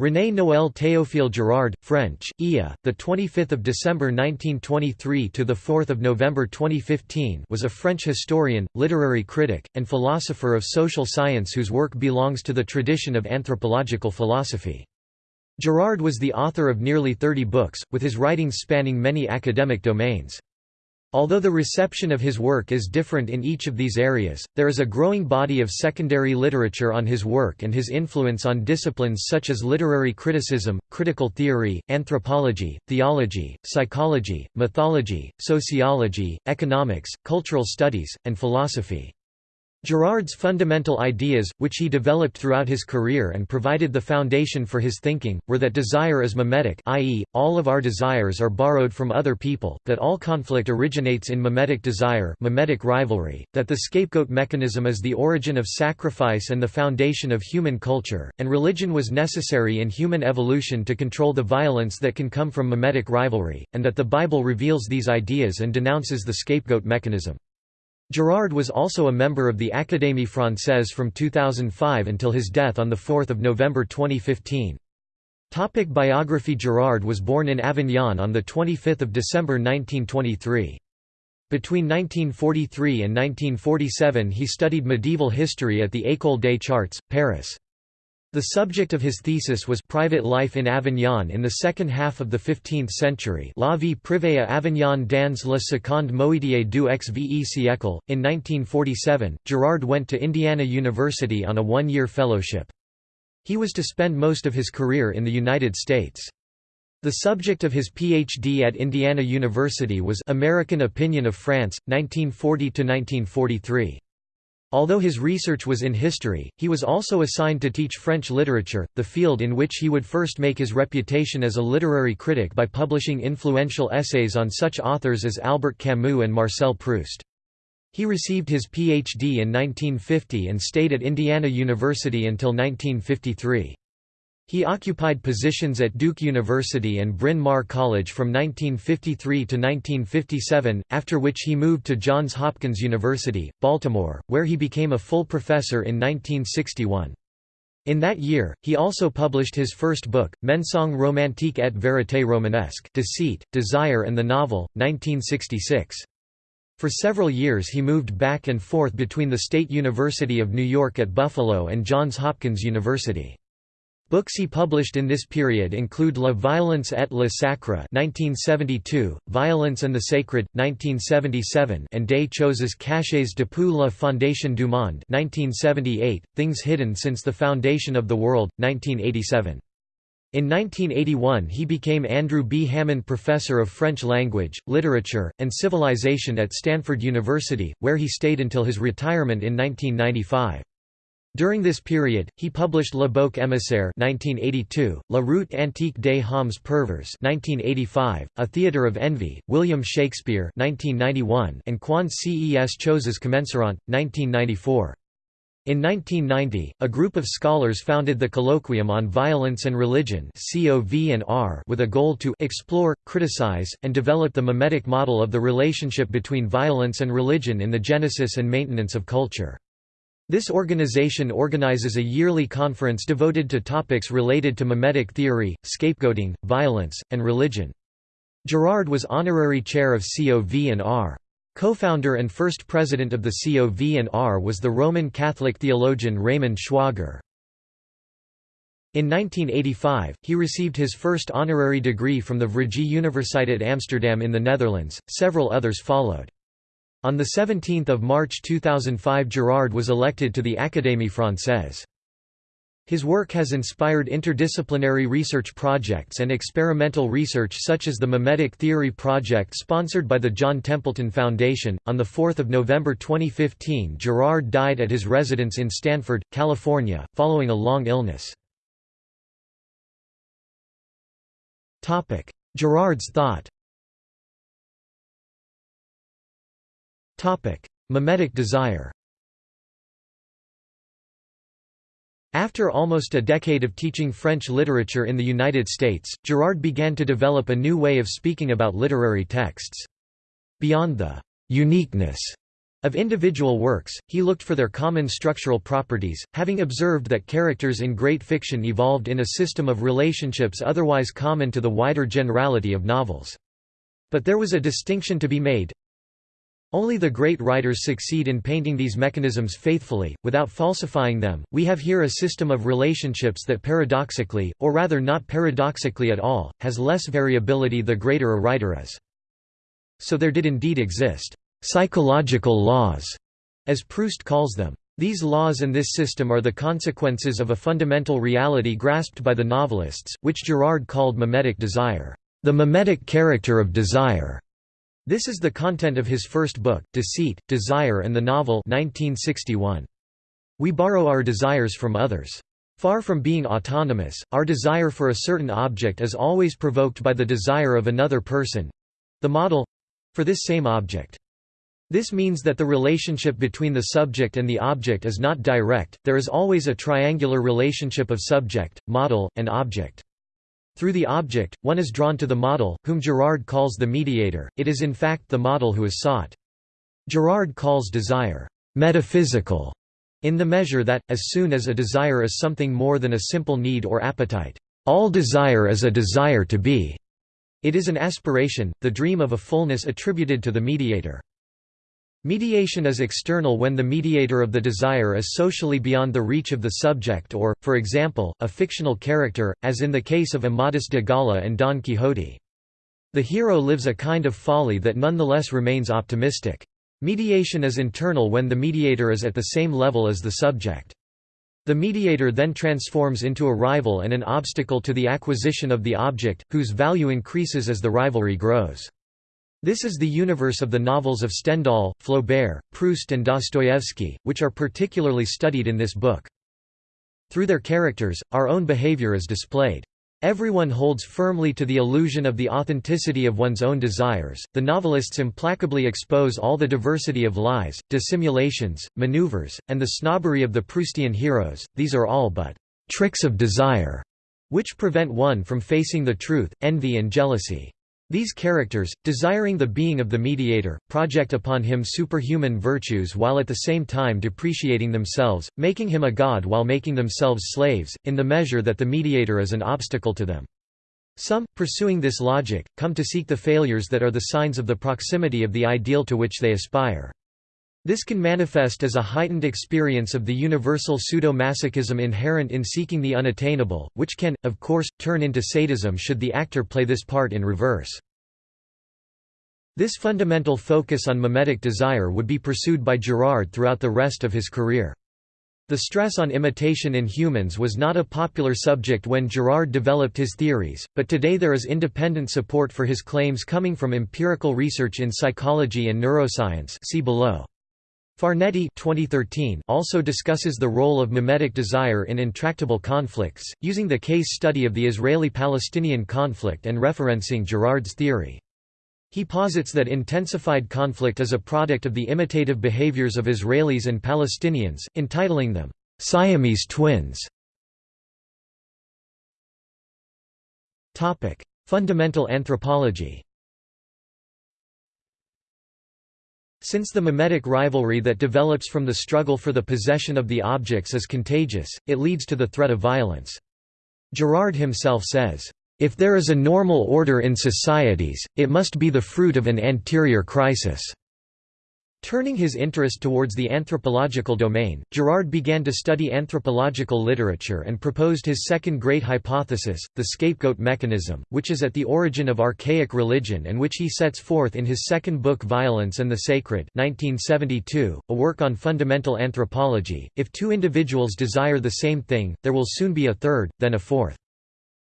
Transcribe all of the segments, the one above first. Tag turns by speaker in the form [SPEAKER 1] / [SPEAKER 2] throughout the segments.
[SPEAKER 1] René Noël Théophile Girard, French, IA, the 25th of December 1923 to the 4th of November 2015, was a French historian, literary critic, and philosopher of social science whose work belongs to the tradition of anthropological philosophy. Girard was the author of nearly 30 books, with his writings spanning many academic domains. Although the reception of his work is different in each of these areas, there is a growing body of secondary literature on his work and his influence on disciplines such as literary criticism, critical theory, anthropology, theology, psychology, mythology, sociology, economics, cultural studies, and philosophy. Girard's fundamental ideas, which he developed throughout his career and provided the foundation for his thinking, were that desire is mimetic i.e., all of our desires are borrowed from other people, that all conflict originates in mimetic desire mimetic rivalry, that the scapegoat mechanism is the origin of sacrifice and the foundation of human culture, and religion was necessary in human evolution to control the violence that can come from mimetic rivalry, and that the Bible reveals these ideas and denounces the scapegoat mechanism. Girard was also a member of the Académie Française from 2005 until his death on 4 November 2015. Topic biography Girard was born in Avignon on 25 December 1923. Between 1943 and 1947 he studied medieval history at the École des Chartes, Paris. The subject of his thesis was private life in Avignon in the second half of the 15th century La vie privée à Avignon dans la seconde moitié du XVe siècle. In 1947, Girard went to Indiana University on a one-year fellowship. He was to spend most of his career in the United States. The subject of his PhD at Indiana University was American Opinion of France, 1940–1943. Although his research was in history, he was also assigned to teach French literature, the field in which he would first make his reputation as a literary critic by publishing influential essays on such authors as Albert Camus and Marcel Proust. He received his Ph.D. in 1950 and stayed at Indiana University until 1953. He occupied positions at Duke University and Bryn Mawr College from 1953 to 1957, after which he moved to Johns Hopkins University, Baltimore, where he became a full professor in 1961. In that year, he also published his first book, Mensonge romantique et vérité romanesque Deceit, Desire and the Novel, 1966. For several years he moved back and forth between the State University of New York at Buffalo and Johns Hopkins University. Books he published in this period include La Violence et le Sacre (1972), Violence and the Sacred (1977), and Des choses cachées depuis la fondation du monde (1978), Things Hidden Since the Foundation of the World (1987). In 1981 he became Andrew B. Hammond Professor of French Language, Literature, and Civilization at Stanford University, where he stayed until his retirement in 1995. During this period, he published Le Bouc émissaire 1982, La route antique des hommes pervers 1985, A Theatre of Envy, William Shakespeare 1991, and Quand ces choses commenceront, 1994. In 1990, a group of scholars founded the Colloquium on Violence and Religion with a goal to explore, criticize, and develop the mimetic model of the relationship between violence and religion in the genesis and maintenance of culture. This organization organizes a yearly conference devoted to topics related to mimetic theory, scapegoating, violence, and religion. Girard was honorary chair of COV&R. Co-founder and first president of the COV&R was the Roman Catholic theologian Raymond Schwager. In 1985, he received his first honorary degree from the Vrije Universiteit Amsterdam in the Netherlands, several others followed. On 17 March 2005 Girard was elected to the Académie Française. His work has inspired interdisciplinary research projects and experimental research such as the Mimetic Theory Project sponsored by the John Templeton Foundation. On 4 November 2015 Girard died at his residence in Stanford, California, following a long illness. Girard's thought Mimetic desire After almost a decade of teaching French literature in the United States, Girard began to develop a new way of speaking about literary texts. Beyond the «uniqueness» Of individual works, he looked for their common structural properties, having observed that characters in great fiction evolved in a system of relationships otherwise common to the wider generality of novels. But there was a distinction to be made, only the great writers succeed in painting these mechanisms faithfully, without falsifying them. We have here a system of relationships that paradoxically, or rather not paradoxically at all, has less variability the greater a writer is. So there did indeed exist psychological laws, as Proust calls them. These laws and this system are the consequences of a fundamental reality grasped by the novelists, which Girard called mimetic desire, the mimetic character of desire. This is the content of his first book, Deceit, Desire and the Novel 1961. We borrow our desires from others. Far from being autonomous, our desire for a certain object is always provoked by the desire of another person—the model—for this same object. This means that the relationship between the subject and the object is not direct, there is always a triangular relationship of subject, model, and object. Through the object, one is drawn to the model, whom Girard calls the mediator, it is in fact the model who is sought. Girard calls desire, "...metaphysical", in the measure that, as soon as a desire is something more than a simple need or appetite, all desire is a desire to be. It is an aspiration, the dream of a fullness attributed to the mediator. Mediation is external when the mediator of the desire is socially beyond the reach of the subject or, for example, a fictional character, as in the case of Amadis de Gaula and Don Quixote. The hero lives a kind of folly that nonetheless remains optimistic. Mediation is internal when the mediator is at the same level as the subject. The mediator then transforms into a rival and an obstacle to the acquisition of the object, whose value increases as the rivalry grows. This is the universe of the novels of Stendhal, Flaubert, Proust and Dostoevsky, which are particularly studied in this book. Through their characters, our own behavior is displayed. Everyone holds firmly to the illusion of the authenticity of one's own desires. The novelists implacably expose all the diversity of lies, dissimulations, maneuvers, and the snobbery of the Proustian heroes. These are all but tricks of desire, which prevent one from facing the truth, envy, and jealousy. These characters, desiring the being of the mediator, project upon him superhuman virtues while at the same time depreciating themselves, making him a god while making themselves slaves, in the measure that the mediator is an obstacle to them. Some, pursuing this logic, come to seek the failures that are the signs of the proximity of the ideal to which they aspire. This can manifest as a heightened experience of the universal pseudo-masochism inherent in seeking the unattainable, which can, of course, turn into sadism should the actor play this part in reverse. This fundamental focus on mimetic desire would be pursued by Girard throughout the rest of his career. The stress on imitation in humans was not a popular subject when Girard developed his theories, but today there is independent support for his claims coming from empirical research in psychology and neuroscience see below. Farneti 2013 also discusses the role of mimetic desire in intractable conflicts, using the case study of the Israeli-Palestinian conflict and referencing Girard's theory. He posits that intensified conflict is a product of the imitative behaviors of Israelis and Palestinians, entitling them, "'Siamese twins". Fundamental anthropology Since the mimetic rivalry that develops from the struggle for the possession of the objects is contagious, it leads to the threat of violence. Girard himself says, "...if there is a normal order in societies, it must be the fruit of an anterior crisis." Turning his interest towards the anthropological domain, Girard began to study anthropological literature and proposed his second great hypothesis, the scapegoat mechanism, which is at the origin of archaic religion and which he sets forth in his second book Violence and the Sacred 1972, a work on fundamental anthropology. If two individuals desire the same thing, there will soon be a third, then a fourth.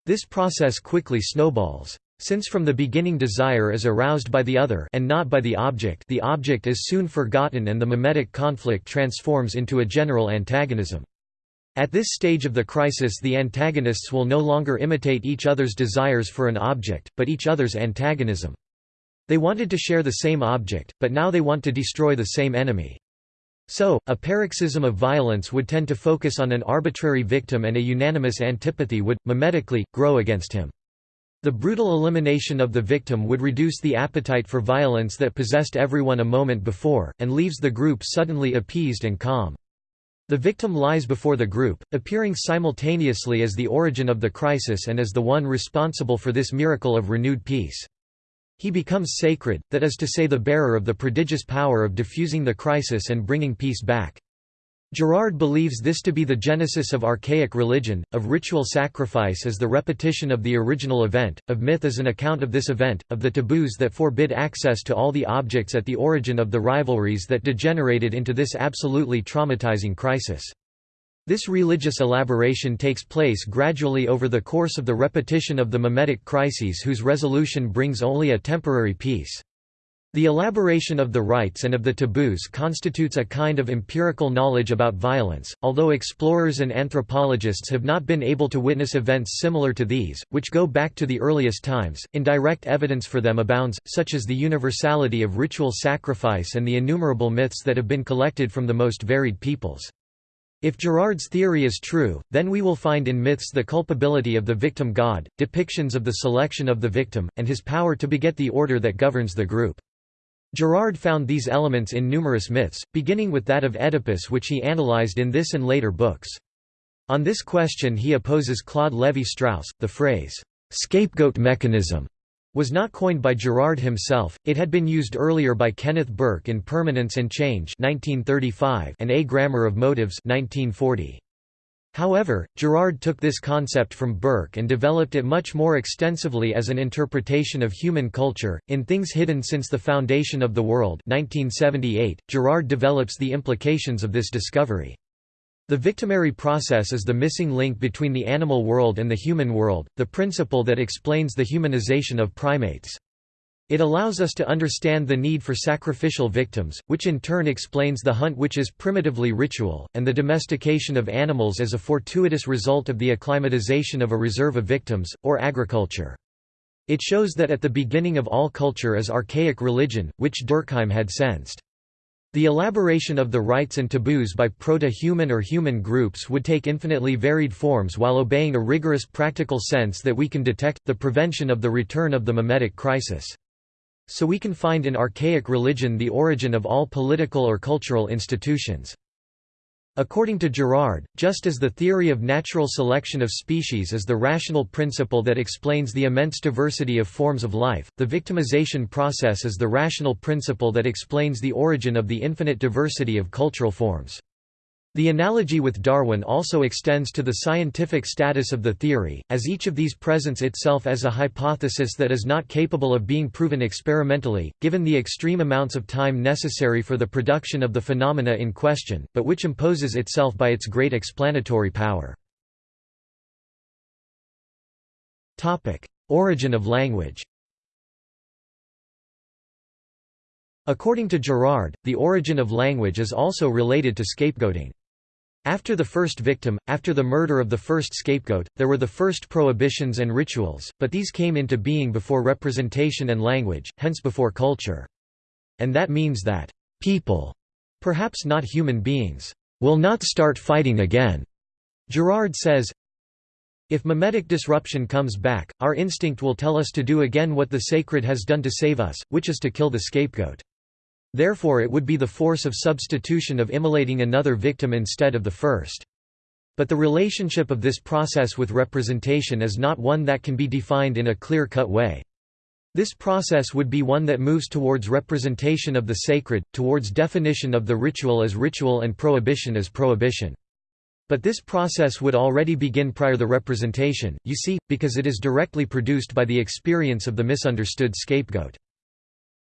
[SPEAKER 1] This process quickly snowballs. Since from the beginning desire is aroused by the other and not by the object the object is soon forgotten and the mimetic conflict transforms into a general antagonism. At this stage of the crisis the antagonists will no longer imitate each other's desires for an object, but each other's antagonism. They wanted to share the same object, but now they want to destroy the same enemy. So, a paroxysm of violence would tend to focus on an arbitrary victim and a unanimous antipathy would, mimetically, grow against him. The brutal elimination of the victim would reduce the appetite for violence that possessed everyone a moment before, and leaves the group suddenly appeased and calm. The victim lies before the group, appearing simultaneously as the origin of the crisis and as the one responsible for this miracle of renewed peace. He becomes sacred, that is to say the bearer of the prodigious power of diffusing the crisis and bringing peace back. Girard believes this to be the genesis of archaic religion, of ritual sacrifice as the repetition of the original event, of myth as an account of this event, of the taboos that forbid access to all the objects at the origin of the rivalries that degenerated into this absolutely traumatizing crisis. This religious elaboration takes place gradually over the course of the repetition of the mimetic crises whose resolution brings only a temporary peace. The elaboration of the rites and of the taboos constitutes a kind of empirical knowledge about violence, although explorers and anthropologists have not been able to witness events similar to these, which go back to the earliest times. Indirect evidence for them abounds, such as the universality of ritual sacrifice and the innumerable myths that have been collected from the most varied peoples. If Girard's theory is true, then we will find in myths the culpability of the victim god, depictions of the selection of the victim, and his power to beget the order that governs the group. Girard found these elements in numerous myths, beginning with that of Oedipus which he analyzed in this and later books. On this question he opposes Claude Lévi-Strauss. The phrase, "'scapegoat mechanism' was not coined by Girard himself, it had been used earlier by Kenneth Burke in Permanence and Change 1935 and A Grammar of Motives 1940. However, Girard took this concept from Burke and developed it much more extensively as an interpretation of human culture. In Things Hidden Since the Foundation of the World 1978, Girard develops the implications of this discovery. The victimary process is the missing link between the animal world and the human world, the principle that explains the humanization of primates. It allows us to understand the need for sacrificial victims, which in turn explains the hunt which is primitively ritual, and the domestication of animals as a fortuitous result of the acclimatization of a reserve of victims, or agriculture. It shows that at the beginning of all culture is archaic religion, which Durkheim had sensed. The elaboration of the rites and taboos by proto-human or human groups would take infinitely varied forms while obeying a rigorous practical sense that we can detect, the prevention of the return of the mimetic crisis. So we can find in archaic religion the origin of all political or cultural institutions. According to Girard, just as the theory of natural selection of species is the rational principle that explains the immense diversity of forms of life, the victimization process is the rational principle that explains the origin of the infinite diversity of cultural forms. The analogy with Darwin also extends to the scientific status of the theory, as each of these presents itself as a hypothesis that is not capable of being proven experimentally, given the extreme amounts of time necessary for the production of the phenomena in question, but which imposes itself by its great explanatory power. Origin of language According to Girard, the origin of language is also related to scapegoating. After the first victim, after the murder of the first scapegoat, there were the first prohibitions and rituals, but these came into being before representation and language, hence before culture. And that means that people, perhaps not human beings, will not start fighting again. Girard says, if mimetic disruption comes back, our instinct will tell us to do again what the sacred has done to save us, which is to kill the scapegoat. Therefore it would be the force of substitution of immolating another victim instead of the first. But the relationship of this process with representation is not one that can be defined in a clear-cut way. This process would be one that moves towards representation of the sacred, towards definition of the ritual as ritual and prohibition as prohibition. But this process would already begin prior the representation, you see, because it is directly produced by the experience of the misunderstood scapegoat.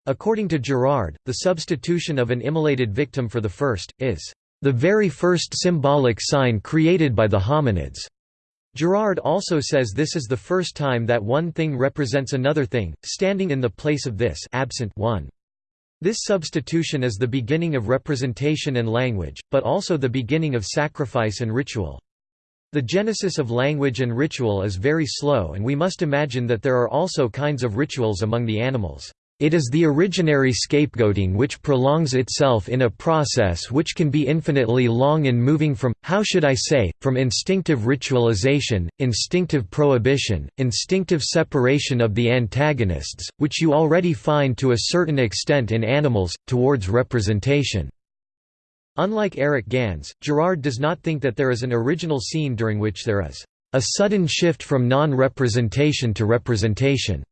[SPEAKER 1] According to Girard, the substitution of an immolated victim for the first, is the very first symbolic sign created by the hominids. Girard also says this is the first time that one thing represents another thing, standing in the place of this absent one. This substitution is the beginning of representation and language, but also the beginning of sacrifice and ritual. The genesis of language and ritual is very slow and we must imagine that there are also kinds of rituals among the animals. It is the originary scapegoating which prolongs itself in a process which can be infinitely long in moving from, how should I say, from instinctive ritualization, instinctive prohibition, instinctive separation of the antagonists, which you already find to a certain extent in animals, towards representation." Unlike Eric Gans, Girard does not think that there is an original scene during which there is a sudden shift from non-representation to representation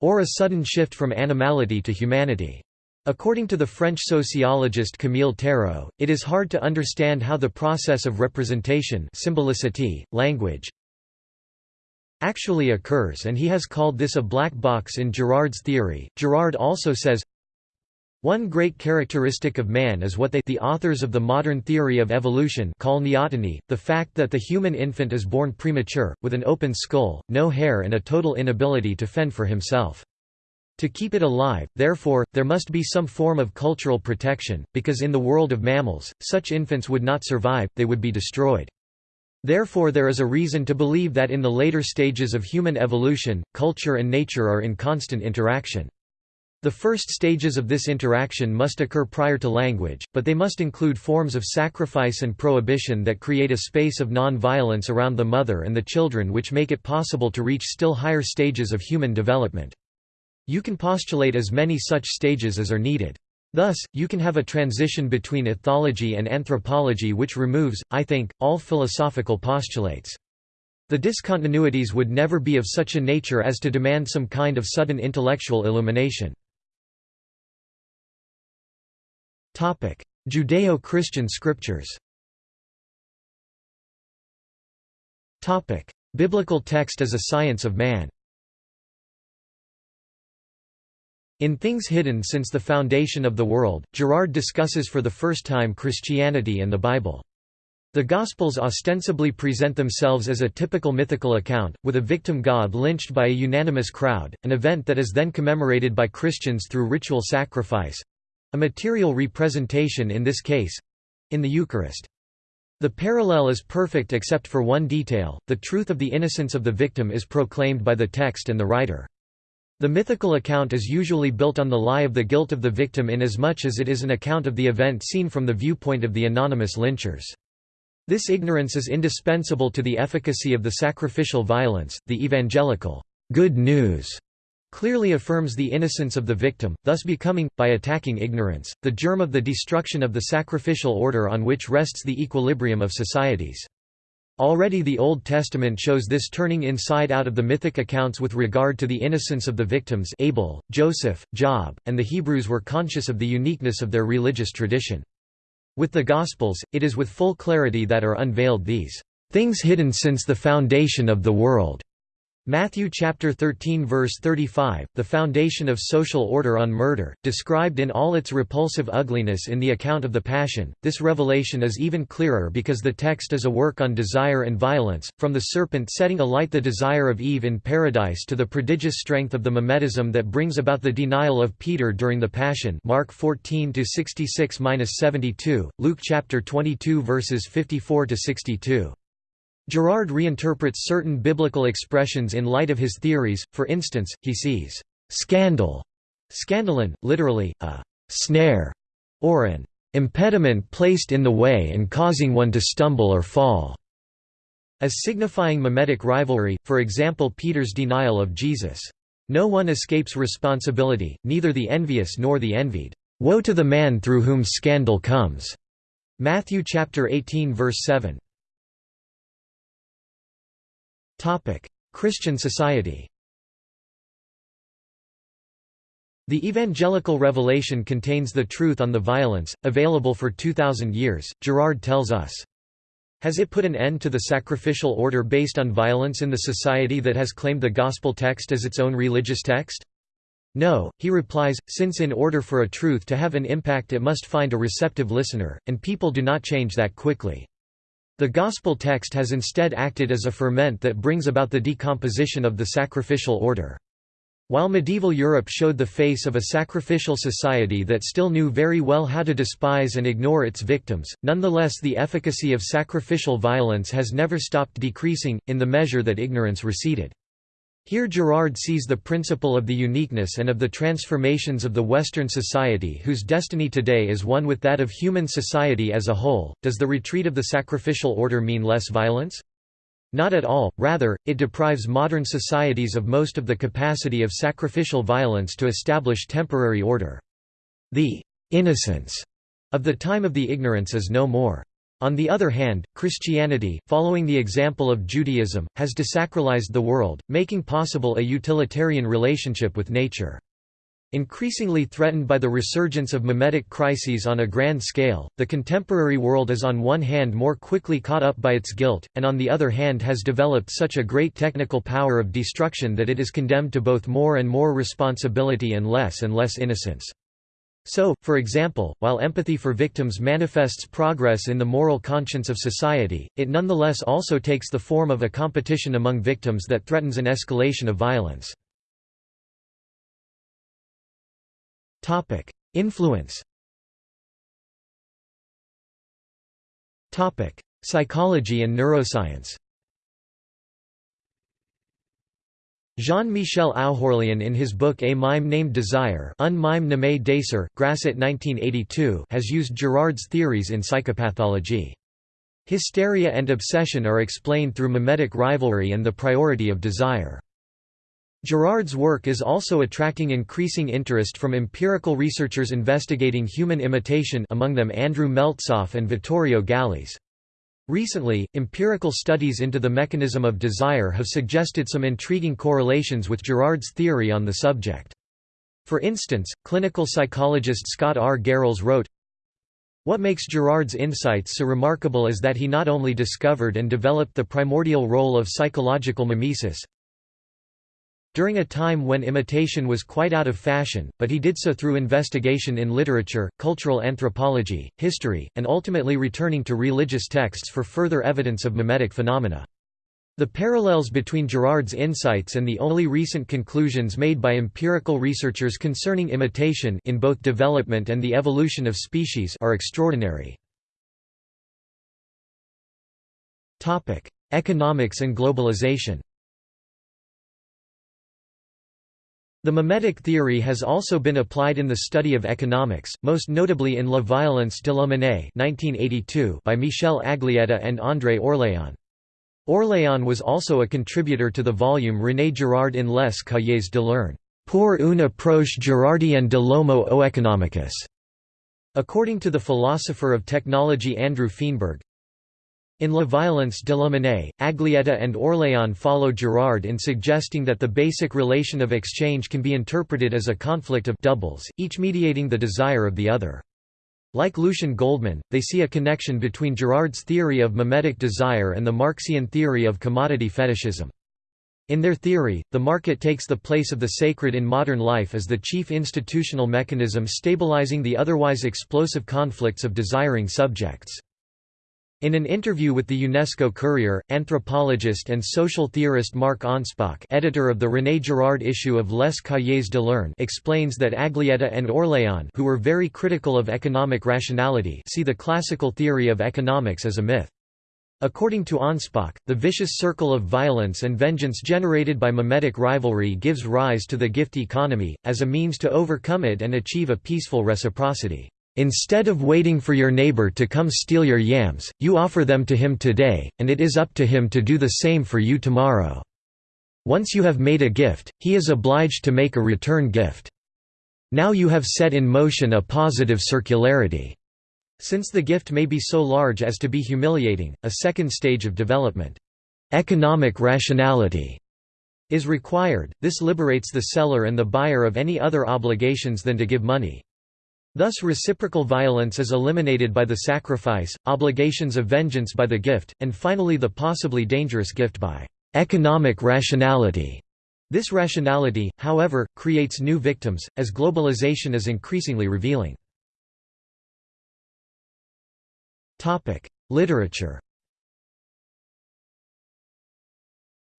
[SPEAKER 1] or a sudden shift from animality to humanity. According to the French sociologist Camille Tarot, it is hard to understand how the process of representation symbolicity, language, actually occurs and he has called this a black box in Girard's theory. Girard also says, one great characteristic of man is what they the authors of the modern theory of evolution call neoteny, the fact that the human infant is born premature, with an open skull, no hair and a total inability to fend for himself. To keep it alive, therefore, there must be some form of cultural protection, because in the world of mammals, such infants would not survive, they would be destroyed. Therefore there is a reason to believe that in the later stages of human evolution, culture and nature are in constant interaction. The first stages of this interaction must occur prior to language, but they must include forms of sacrifice and prohibition that create a space of non-violence around the mother and the children which make it possible to reach still higher stages of human development. You can postulate as many such stages as are needed. Thus, you can have a transition between ethology and anthropology which removes, I think, all philosophical postulates. The discontinuities would never be of such a nature as to demand some kind of sudden intellectual illumination. Judeo-Christian scriptures. Biblical text as a science of man. In Things Hidden Since the Foundation of the World, Girard discusses for the first time Christianity and the Bible. The Gospels ostensibly present themselves as a typical mythical account, with a victim god lynched by a unanimous crowd, an event that is then commemorated by Christians through ritual sacrifice, a material representation in this case—in the Eucharist. The parallel is perfect except for one detail, the truth of the innocence of the victim is proclaimed by the text and the writer. The mythical account is usually built on the lie of the guilt of the victim inasmuch as it is an account of the event seen from the viewpoint of the anonymous lynchers. This ignorance is indispensable to the efficacy of the sacrificial violence, the evangelical good news clearly affirms the innocence of the victim, thus becoming, by attacking ignorance, the germ of the destruction of the sacrificial order on which rests the equilibrium of societies. Already the Old Testament shows this turning inside out of the mythic accounts with regard to the innocence of the victims Abel, Joseph, Job, and the Hebrews were conscious of the uniqueness of their religious tradition. With the Gospels, it is with full clarity that are unveiled these things hidden since the foundation of the world Matthew chapter 13 verse 35, the foundation of social order on murder, described in all its repulsive ugliness in the account of the Passion. This revelation is even clearer because the text is a work on desire and violence, from the serpent setting alight the desire of Eve in paradise to the prodigious strength of the mimetism that brings about the denial of Peter during the Passion. Mark 14 to 66-72, Luke chapter 22 verses 54 to 62. Girard reinterprets certain biblical expressions in light of his theories, for instance, he sees «scandal» skandalon, literally, a «snare» or an «impediment placed in the way and causing one to stumble or fall» as signifying mimetic rivalry, for example Peter's denial of Jesus. No one escapes responsibility, neither the envious nor the envied. Woe to the man through whom scandal comes. Matthew chapter 18 verse 7. Christian society The evangelical revelation contains the truth on the violence, available for 2,000 years, Girard tells us. Has it put an end to the sacrificial order based on violence in the society that has claimed the gospel text as its own religious text? No, he replies, since in order for a truth to have an impact it must find a receptive listener, and people do not change that quickly. The Gospel text has instead acted as a ferment that brings about the decomposition of the sacrificial order. While medieval Europe showed the face of a sacrificial society that still knew very well how to despise and ignore its victims, nonetheless the efficacy of sacrificial violence has never stopped decreasing, in the measure that ignorance receded. Here Girard sees the principle of the uniqueness and of the transformations of the Western society whose destiny today is one with that of human society as a whole. Does the retreat of the sacrificial order mean less violence? Not at all, rather, it deprives modern societies of most of the capacity of sacrificial violence to establish temporary order. The innocence of the time of the ignorance is no more. On the other hand, Christianity, following the example of Judaism, has desacralized the world, making possible a utilitarian relationship with nature. Increasingly threatened by the resurgence of mimetic crises on a grand scale, the contemporary world is on one hand more quickly caught up by its guilt, and on the other hand has developed such a great technical power of destruction that it is condemned to both more and more responsibility and less and less innocence. So, for example, while empathy for victims manifests progress in the moral conscience of society, it nonetheless also takes the form of a competition among victims that threatens an escalation of violence. Influence Psychology and neuroscience Jean-Michel Oughourlian in his book A Mime Named Desire Un mime nommé Désir, Grasset 1982 has used Girard's theories in psychopathology. Hysteria and obsession are explained through mimetic rivalry and the priority of desire. Girard's work is also attracting increasing interest from empirical researchers investigating human imitation among them Andrew Meltzoff and Vittorio Gallese. Recently, empirical studies into the mechanism of desire have suggested some intriguing correlations with Girard's theory on the subject. For instance, clinical psychologist Scott R. Garrels wrote, What makes Girard's insights so remarkable is that he not only discovered and developed the primordial role of psychological mimesis, during a time when imitation was quite out of fashion, but he did so through investigation in literature, cultural anthropology, history, and ultimately returning to religious texts for further evidence of mimetic phenomena. The parallels between Girard's insights and the only recent conclusions made by empirical researchers concerning imitation in both development and the evolution of species are extraordinary. Economics and globalization The mimetic theory has also been applied in the study of economics, most notably in La violence de la monnaie by Michel Aglietta and André Orléan. Orléan was also a contributor to the volume René Girard in Les Cahiers de l'Herne, pour une approche girardienne de l'homo economicus. According to the philosopher of technology Andrew Feenberg, in La Violence de la Monnaie, Aglietta and Orléan follow Girard in suggesting that the basic relation of exchange can be interpreted as a conflict of doubles, each mediating the desire of the other. Like Lucien Goldmann, they see a connection between Girard's theory of mimetic desire and the Marxian theory of commodity fetishism. In their theory, the market takes the place of the sacred in modern life as the chief institutional mechanism stabilizing the otherwise explosive conflicts of desiring subjects. In an interview with the UNESCO Courier, anthropologist and social theorist Marc Anspach editor of the René Girard issue of Les Cahiers de l'Herne explains that Aglietta and Orléan who were very critical of economic rationality see the classical theory of economics as a myth. According to Anspach, the vicious circle of violence and vengeance generated by mimetic rivalry gives rise to the gift economy, as a means to overcome it and achieve a peaceful reciprocity. Instead of waiting for your neighbor to come steal your yams, you offer them to him today, and it is up to him to do the same for you tomorrow. Once you have made a gift, he is obliged to make a return gift. Now you have set in motion a positive circularity. Since the gift may be so large as to be humiliating, a second stage of development, economic rationality, is required. This liberates the seller and the buyer of any other obligations than to give money. Thus reciprocal violence is eliminated by the sacrifice, obligations of vengeance by the gift, and finally the possibly dangerous gift by economic rationality. This rationality, however, creates new victims, as globalization is increasingly revealing. Literature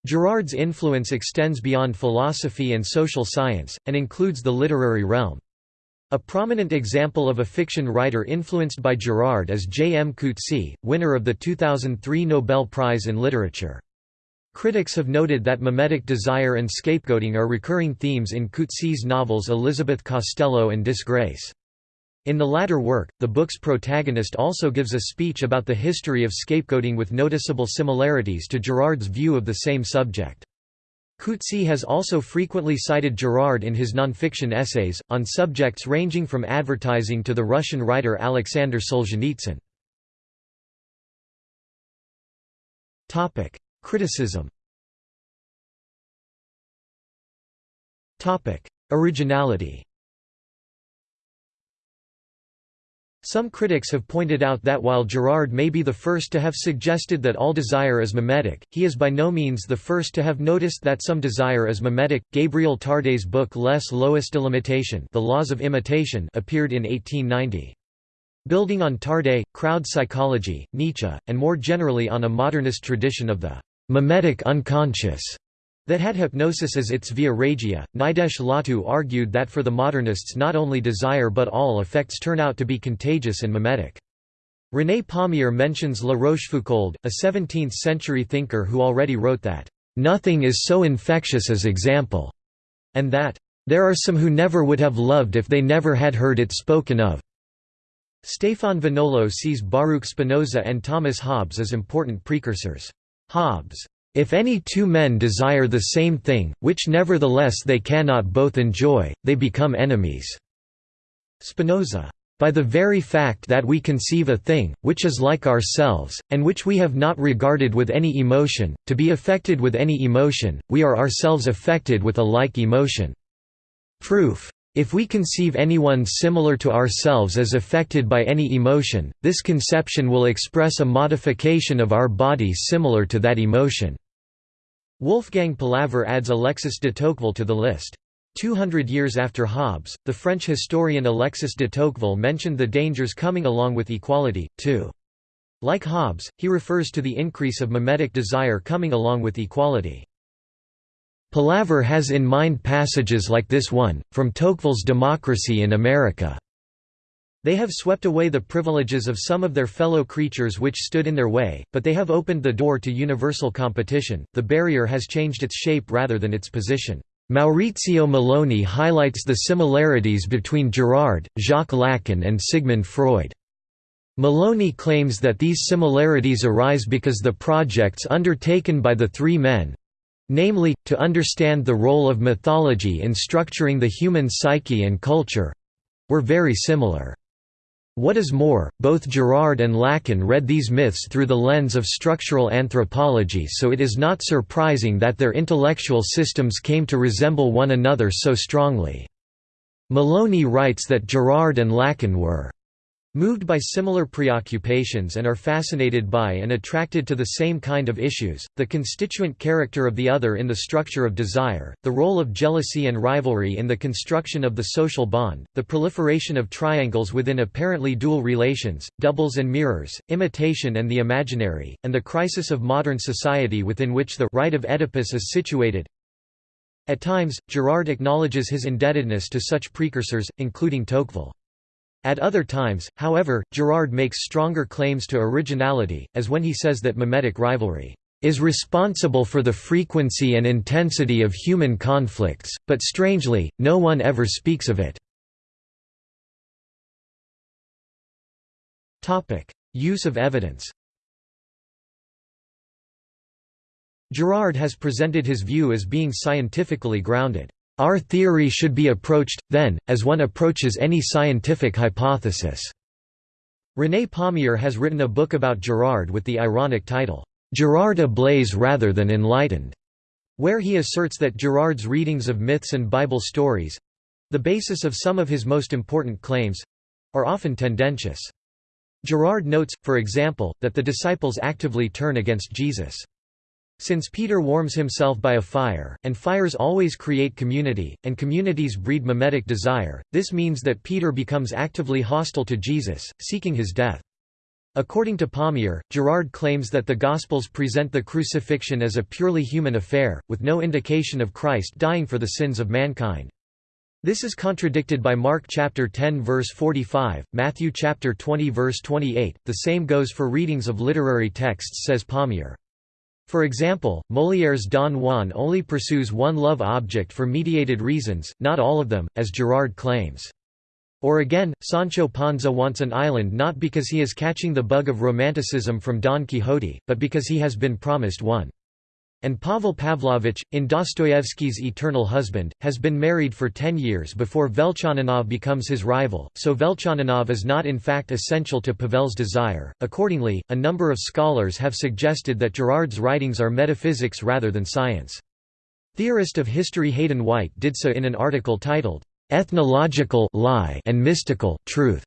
[SPEAKER 1] Girard's influence extends beyond philosophy and social science, and includes the literary realm. A prominent example of a fiction writer influenced by Girard is J. M. Coetzee, winner of the 2003 Nobel Prize in Literature. Critics have noted that mimetic desire and scapegoating are recurring themes in Coetzee's novels Elizabeth Costello and Disgrace. In the latter work, the book's protagonist also gives a speech about the history of scapegoating with noticeable similarities to Girard's view of the same subject. Coetzee has also frequently cited Girard in his nonfiction essays, on subjects ranging from advertising to the Russian writer Alexander Solzhenitsyn. Criticism Originality Some critics have pointed out that while Girard may be the first to have suggested that all desire is mimetic, he is by no means the first to have noticed that some desire is mimetic. Gabriel Tarde's book Les lois de l'imitation The Laws of Imitation appeared in 1890. Building on Tarde, crowd psychology, Nietzsche, and more generally on a modernist tradition of the mimetic unconscious, that had hypnosis as its via regia, Nidesh Lawtoo argued that for the modernists not only desire but all effects turn out to be contagious and mimetic. René Pommier mentions La Rochefoucauld, a 17th-century thinker who already wrote that, "...nothing is so infectious as example," and that, "...there are some who never would have loved if they never had heard it spoken of." Stéphane Vinolo sees Baruch Spinoza and Thomas Hobbes as important precursors. Hobbes' If any two men desire the same thing, which nevertheless they cannot both enjoy, they become enemies." Spinoza. By the very fact that we conceive a thing, which is like ourselves, and which we have not regarded with any emotion, to be affected with any emotion, we are ourselves affected with a like emotion. Proof. If we conceive anyone similar to ourselves as affected by any emotion, this conception will express a modification of our body similar to that emotion. Wolfgang Palaver adds Alexis de Tocqueville to the list. Two hundred years after Hobbes, the French historian Alexis de Tocqueville mentioned the dangers coming along with equality, too. Like Hobbes, he refers to the increase of mimetic desire coming along with equality. Palaver has in mind passages like this one, from Tocqueville's Democracy in America. They have swept away the privileges of some of their fellow creatures which stood in their way, but they have opened the door to universal competition. The barrier has changed its shape rather than its position. Maurizio Meloni highlights the similarities between Girard, Jacques Lacan and Sigmund Freud. Meloni claims that these similarities arise because the projects undertaken by the three men—namely, to understand the role of mythology in structuring the human psyche and culture—were very similar. What is more, both Girard and Lacan read these myths through the lens of structural anthropology so it is not surprising that their intellectual systems came to resemble one another so strongly. Meloni writes that Girard and Lacan were moved by similar preoccupations and are fascinated by and attracted to the same kind of issues, the constituent character of the other in the structure of desire, the role of jealousy and rivalry in the construction of the social bond, the proliferation of triangles within apparently dual relations, doubles and mirrors, imitation and the imaginary, and the crisis of modern society within which the rite of Oedipus is situated. At times, Girard acknowledges his indebtedness to such precursors, including Tocqueville. At other times, however, Girard makes stronger claims to originality, as when he says that mimetic rivalry is responsible for the frequency and intensity of human conflicts, but strangely, no one ever speaks of it. Use of evidence Girard has presented his view as being scientifically grounded. Our theory should be approached, then, as one approaches any scientific hypothesis." René Pommier has written a book about Girard with the ironic title, "'Girard ablaze rather than enlightened' where he asserts that Girard's readings of myths and Bible stories—the basis of some of his most important claims—are often tendentious. Girard notes, for example, that the disciples actively turn against Jesus. Since Peter warms himself by a fire, and fires always create community, and communities breed mimetic desire, this means that Peter becomes actively hostile to Jesus, seeking his death. According to Pommier, Girard claims that the Gospels present the crucifixion as a purely human affair, with no indication of Christ dying for the sins of mankind. This is contradicted by Mark chapter 10 verse 45, Matthew chapter 20 verse 28. The same goes for readings of literary texts says Pommier. For example, Molière's Don Juan only pursues one love object for mediated reasons, not all of them, as Girard claims. Or again, Sancho Panza wants an island not because he is catching the bug of romanticism from Don Quixote, but because he has been promised one. And Pavel Pavlovich, in Dostoevsky's Eternal Husband, has been married for ten years before Velchaninov becomes his rival, so Velchaninov is not in fact essential to Pavel's desire. Accordingly, a number of scholars have suggested that Girard's writings are metaphysics rather than science. Theorist of history Hayden White did so in an article titled, Ethnological lie and mystical truth.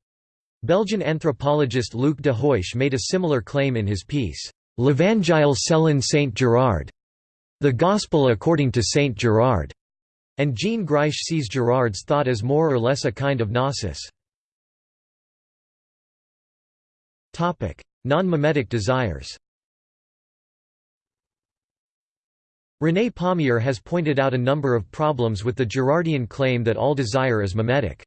[SPEAKER 1] Belgian anthropologist Luc de Heusch made a similar claim in his piece, L'Evangile selon Saint Girard. The Gospel according to Saint Girard, and Jean Greisch sees Girard's thought as more or less a kind of gnosis. Non-mimetic desires René Pommier has pointed out a number of problems with the Girardian claim that all desire is mimetic.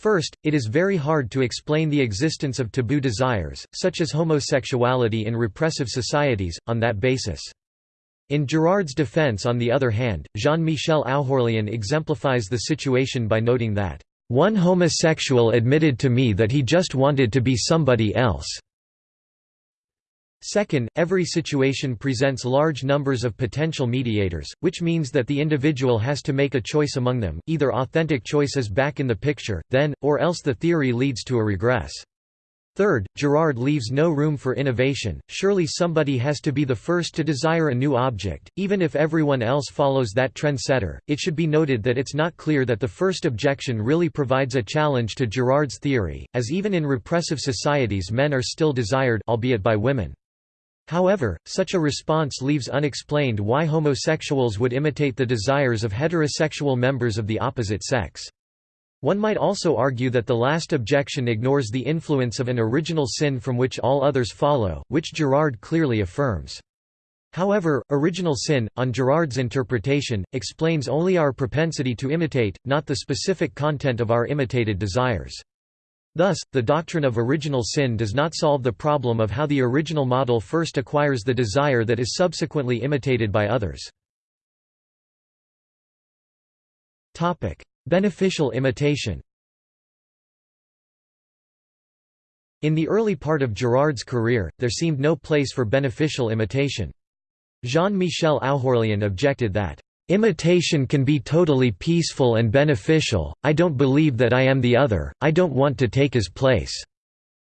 [SPEAKER 1] First, it is very hard to explain the existence of taboo desires, such as homosexuality in repressive societies, on that basis. In Girard's defense on the other hand, Jean-Michel Oughourlian exemplifies the situation by noting that, "...one homosexual admitted to me that he just wanted to be somebody else." Second, every situation presents large numbers of potential mediators, which means that the individual has to make a choice among them, either authentic choice is back in the picture, then, or else the theory leads to a regress. Third, Girard leaves no room for innovation, surely somebody has to be the first to desire a new object, even if everyone else follows that trendsetter. It should be noted that it's not clear that the first objection really provides a challenge to Girard's theory, as even in repressive societies men are still desired albeit by women. However, such a response leaves unexplained why homosexuals would imitate the desires of heterosexual members of the opposite sex. One might also argue that the last objection ignores the influence of an original sin from which all others follow, which Girard clearly affirms. However, original sin, on Girard's interpretation, explains only our propensity to imitate, not the specific content of our imitated desires. Thus, the doctrine of original sin does not solve the problem of how the original model first acquires the desire that is subsequently imitated by others. Beneficial imitation In the early part of Girard's career, there seemed no place for beneficial imitation. Jean-Michel Oughourlian objected that, "...imitation can be totally peaceful and beneficial, I don't believe that I am the other, I don't want to take his place.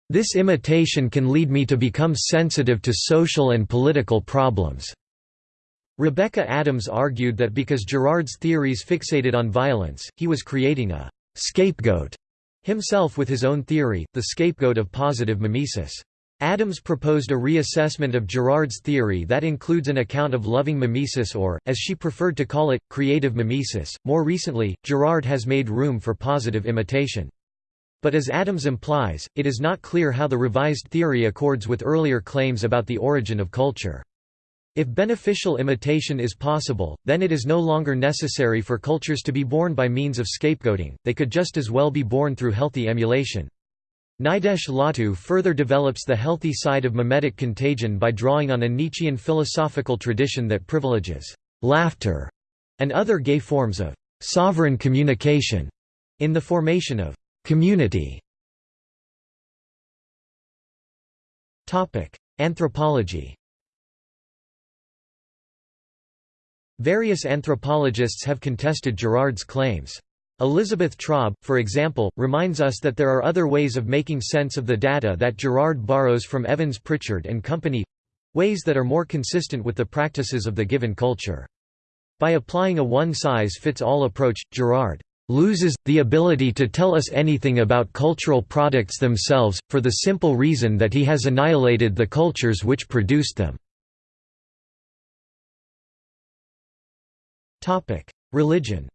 [SPEAKER 1] This imitation can lead me to become sensitive to social and political problems." Rebecca Adams argued that because Girard's theories fixated on violence, he was creating a «scapegoat» himself with his own theory, the scapegoat of positive mimesis. Adams proposed a reassessment of Girard's theory that includes an account of loving mimesis or, as she preferred to call it, creative mimesis. More recently, Girard has made room for positive imitation. But as Adams implies, it is not clear how the revised theory accords with earlier claims about the origin of culture. If beneficial imitation is possible, then it is no longer necessary for cultures to be born by means of scapegoating, they could just as well be born through healthy emulation. Nidesh Lawtoo further develops the healthy side of mimetic contagion by drawing on a Nietzschean philosophical tradition that privileges laughter and other gay forms of sovereign communication in the formation of community. Anthropology Various anthropologists have contested Girard's claims. Elizabeth Traube, for example, reminds us that there are other ways of making sense of the data that Girard borrows from Evans Pritchard and Company—ways that are more consistent with the practices of the given culture. By applying a one-size-fits-all approach, Girard loses, the ability to tell us anything about cultural products themselves, for the simple reason that he has annihilated the cultures which produced them. Religion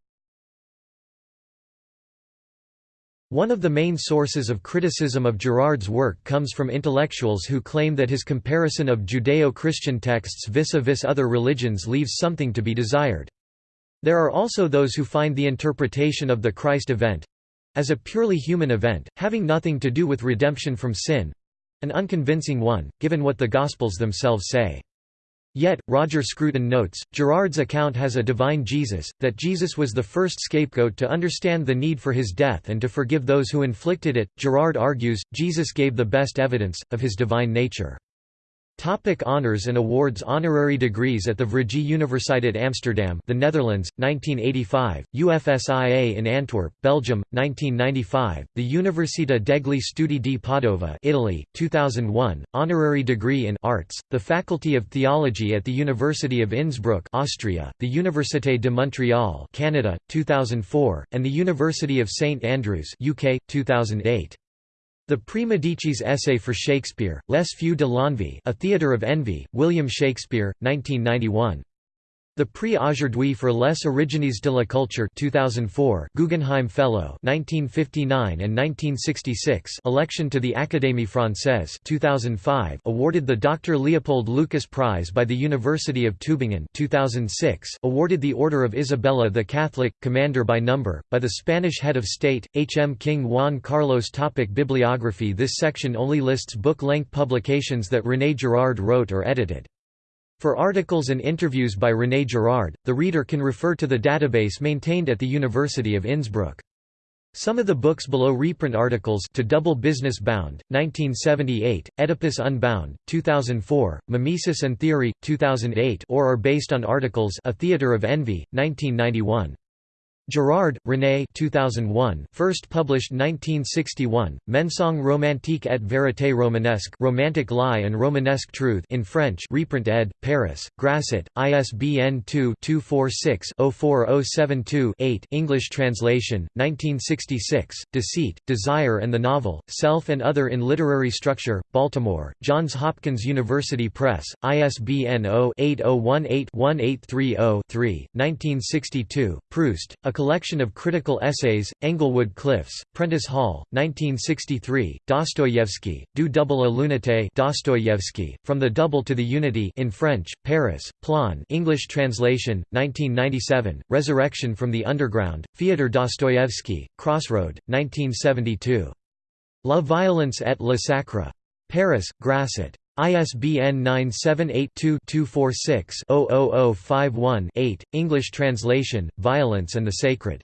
[SPEAKER 1] One of the main sources of criticism of Girard's work comes from intellectuals who claim that his comparison of Judeo-Christian texts vis-a-vis -vis other religions leaves something to be desired. There are also those who find the interpretation of the Christ event—as a purely human event, having nothing to do with redemption from sin—an unconvincing one, given what the Gospels themselves say. Yet, Roger Scruton notes, Girard's account has a divine Jesus, that Jesus was the first scapegoat to understand the need for his death and to forgive those who inflicted it. Girard argues, Jesus gave the best evidence, of his divine nature. Topic honors and awards Honorary degrees at the Vrije Universiteit Amsterdam the Netherlands, 1985, UFSIA in Antwerp, Belgium, 1995, the Università degli Studi di Padova Italy, 2001, Honorary degree in Arts, the Faculty of Theology at the University of Innsbruck Austria, the Université de Montréal Canada, 2004, and the University of St Andrews UK, 2008. The Prix Medicis essay for Shakespeare, Les Feux de l'Envie A Theatre of Envy, William Shakespeare, 1991. The Prix Aujourd'hui for les origines de la culture 2004 Guggenheim Fellow 1959 and 1966 election to the Académie Française 2005 awarded the Dr. Leopold Lucas Prize by the University of Tübingen 2006 awarded the Order of Isabella the Catholic, Commander by Number, by the Spanish Head of State, H. M. King Juan Carlos Topic Bibliography This section only lists book-length publications that René Girard wrote or edited. For articles and interviews by René Girard, the reader can refer to the database maintained at the University of Innsbruck. Some of the books below reprint articles to Double Business Bound, 1978, Oedipus Unbound, 2004, Mimesis and Theory, 2008 or are based on articles A Theatre of Envy, 1991. Girard, René 2001, first published 1961, Mensonge romantique et vérité romanesque Romantic Lie and Romanesque Truth in French reprint ed., Paris, Grasset, ISBN 2-246-04072-8 English translation, 1966, Deceit, Desire and the Novel, Self and Other in Literary Structure, Baltimore, Johns Hopkins University Press, ISBN 0-8018-1830-3 1962, Proust, A collection of critical essays, Englewood Cliffs, Prentice Hall, 1963, Dostoyevsky, Du double à l'unité Dostoyevsky, From the Double to the Unity in French, Paris, Plon English translation, 1997, Resurrection from the Underground, Fyodor Dostoyevsky, Crossroad, 1972. La violence et le sacre. Paris, Grasset. ISBN 978-2-246-00051-8, English translation, Violence and the Sacred.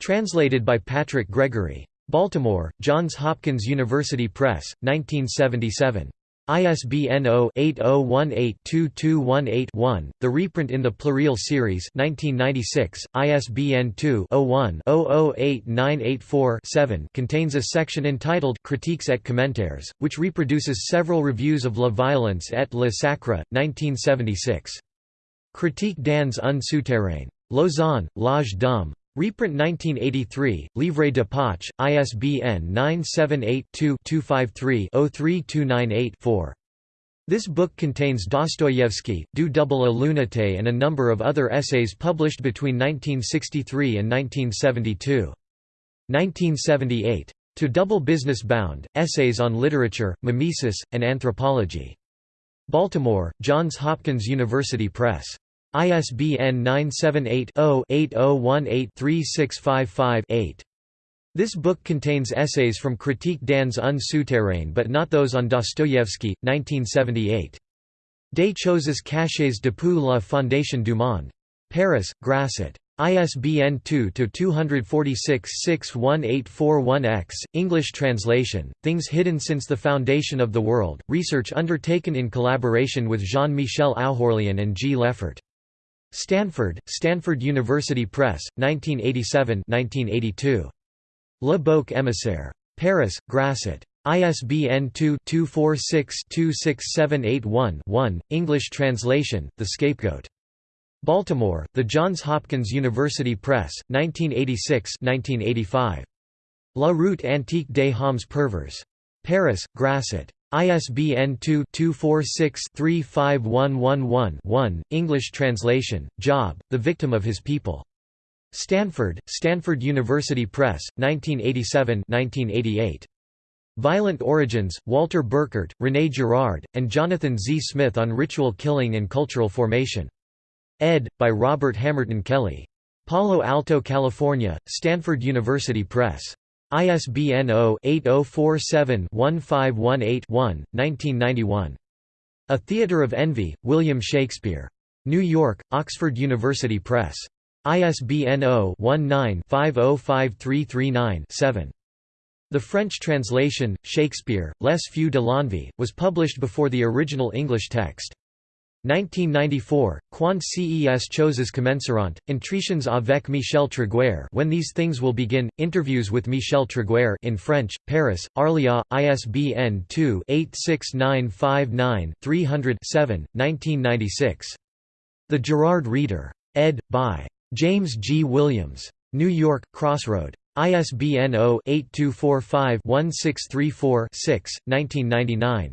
[SPEAKER 1] Translated by Patrick Gregory. Baltimore, Johns Hopkins University Press, 1977. ISBN 0-8018-2218-1, the reprint in the Pluriel series 1996, ISBN 2-01-008984-7 contains a section entitled Critiques et commentaires, which reproduces several reviews of La Violence et le Sacre, 1976. Critique dans un souterrain. Lausanne, L'Age d'Homme. Reprint 1983, Livre de Poche, ISBN 978-2-253-03298-4. This book contains Dostoyevsky, Du double à l'unité and a number of other essays published between 1963 and 1972. 1978. To Double Business Bound, Essays on Literature, Mimesis, and Anthropology. Baltimore, Johns Hopkins University Press. ISBN 978-0-8018-3655-8. This book contains essays from Critique dans un souterrain but not those on Dostoevsky, 1978. Des choses cachées depuis la fondation du monde. Paris, Grasset. ISBN 2-246-61841-X, English translation, Things Hidden Since the Foundation of the World, research undertaken in collaboration with Jean-Michel Oughourlian and G. Lefort. Stanford, Stanford University Press, 1987-1982. Le Bouc émissaire. Paris, Grasset. ISBN 2-246-26781-1, English translation, The Scapegoat. Baltimore, The Johns Hopkins University Press, 1986-1985. La route antique des hommes pervers. Paris, Grasset. ISBN 2-246-35111-1, English translation, Job, The Victim of His People. Stanford, Stanford University Press, 1987-1988. Violent Origins, Walter Burkert, René Girard, and Jonathan Z. Smith on Ritual Killing and Cultural Formation. Ed. by Robert Hamerton Kelly. Palo Alto, California, Stanford University Press. ISBN 0-8047-1518-1, 1991. A Theatre of Envy, William Shakespeare. New York, Oxford University Press. ISBN 0-19-505339-7. The French translation, Shakespeare, Les Feux de l'Envie, was published before the original English text. 1994, Quand ces choses commenceront, Entretiens avec Michel Tréguier When These Things Will Begin, Interviews with Michel Tréguier in French, Paris, Arléa, ISBN 2-86959-300-7, 1996. The Girard Reader. Ed. by. James G. Williams. New York, Crossroad. ISBN 0-8245-1634-6, 1999.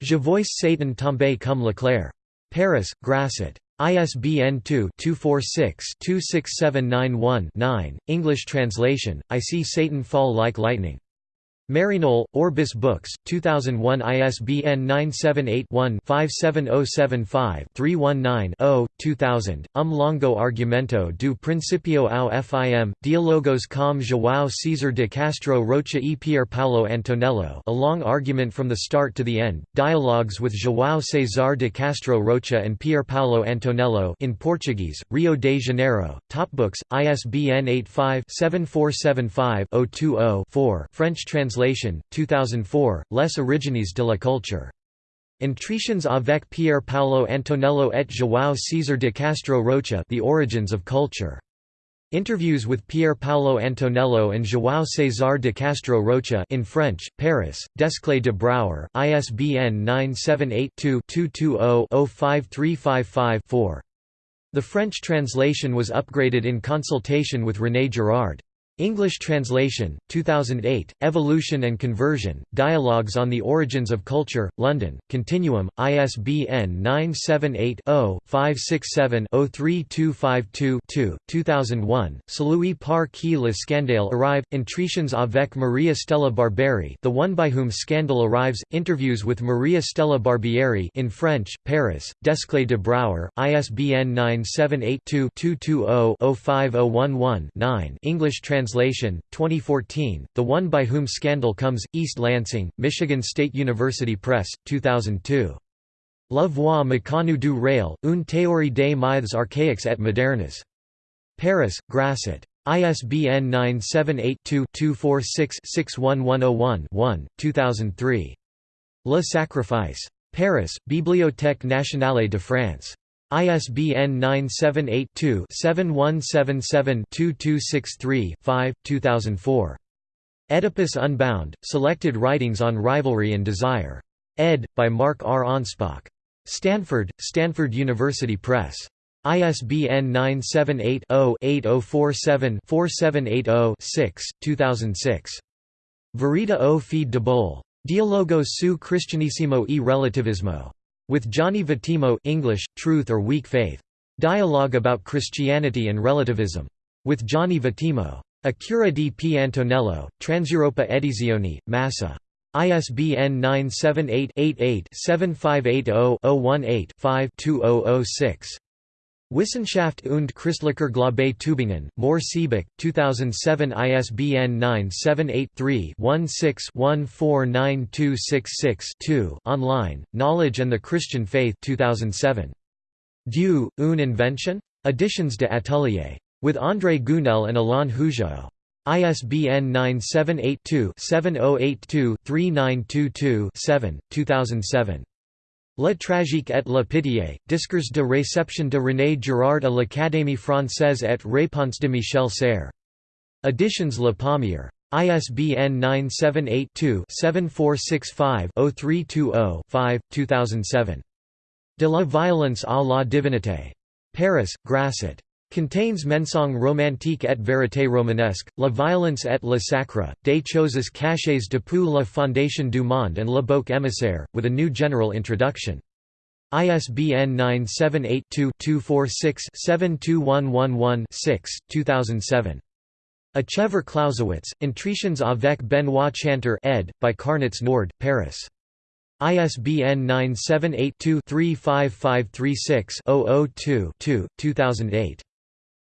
[SPEAKER 1] Je vois Satan tomber comme l'éclair. Paris, Grasset. ISBN 2-246-26791-9, English translation, I See Satan Fall Like Lightning. Maryknoll, Orbis Books, 2001 ISBN 978-1-57075-319-0, 2000, Um longo argumento do principio ao fim, dialogos com João César de Castro Rocha e Pier Paulo Antonello a long argument from the start to the end, dialogues with João César de Castro Rocha and Pier Paulo Antonello in Portuguese, Rio de Janeiro, Topbooks, ISBN 85-7475-020-4 French translation Translation, 2004, Les origines de la culture. Entretiens avec Pierre Paolo Antonello et João César de Castro Rocha The Origins of Culture. Interviews with Pier Paolo Antonello and João César de Castro Rocha in French, Paris, Desclée de Brouwer, ISBN 978-2-220-05355-4. The French translation was upgraded in consultation with René Girard. English translation, 2008, Evolution and Conversion, Dialogues on the Origins of Culture, London, Continuum, ISBN 978-0-567-03252-2, 2001, Celui par qui le scandale arrive, Entretiens avec Maria Stella Barbieri The One by Whom Scandal Arrives, Interviews with Maria Stella Barbieri in French, Paris, Desclée de Brouwer, ISBN 978 2 220 5011 9 English translation Translation, 2014, The One by Whom Scandal Comes, East Lansing, Michigan State University Press, 2002. La voix méconnue du rail, une théorie des mythes archaïques et modernes. Paris, Grasset. ISBN 978-2-246-61101-1, 2003. Le Sacrifice. Paris, Bibliothèque nationale de France. ISBN 978-2-7177-2263-5, 2004. Oedipus Unbound, Selected Writings on Rivalry and Desire. Ed. by Mark R. Anspach. Stanford, Stanford University Press. ISBN 978 0 8047 4780 2006. Verita o fede de Bole. Dialogo su Cristianissimo e Relativismo. With Gianni Vattimo English, Truth or Weak Faith. Dialogue about Christianity and Relativism. With Gianni Vattimo. Accura di P. Antonello, Transeuropa Edizioni, Massa. ISBN 978-88-7580-018-5-2006. Wissenschaft und Christlicher Glaube Tübingen, Mohr Siebeck, 2007 ISBN 978-3-16-149266-2 online, Knowledge and the Christian Faith 2007. Dieu, une invention? Editions de Atelier. With André Gounelle and Alain Hougeot. ISBN 978-2-7082-3922-7, 2007. La tragique et la pitié, discours de réception de René Girard à l'Académie française et réponse de Michel Serres. Editions Le Pommier. ISBN 978-2-7465-0320-5, 2007. De la violence à la divinité. Paris, Grasset. Contains mensonge romantique et vérité romanesque, la violence et le sacre, des choses cachées depuis la fondation du monde and le bouc émissaire, with a new general introduction. ISBN 978-2-246-72111-6, 2007. Achever Clausewitz, Entretiens avec Benoît Chantre ed. by Carnets Nord, Paris. ISBN 978 2 35536 002 2008.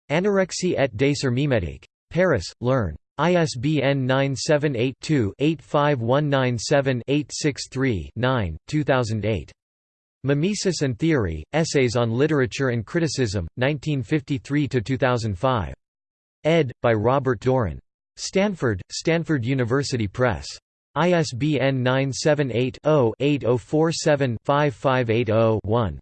[SPEAKER 1] Anorexie et mimetique. Paris, l'Herne. ISBN 978-2-85197-863-9, 2008. Mimesis and Theory, Essays on Literature and Criticism, 1953–2005. Ed. by Robert Doran. Stanford, Stanford University Press. ISBN 978-0-8047-5580-1.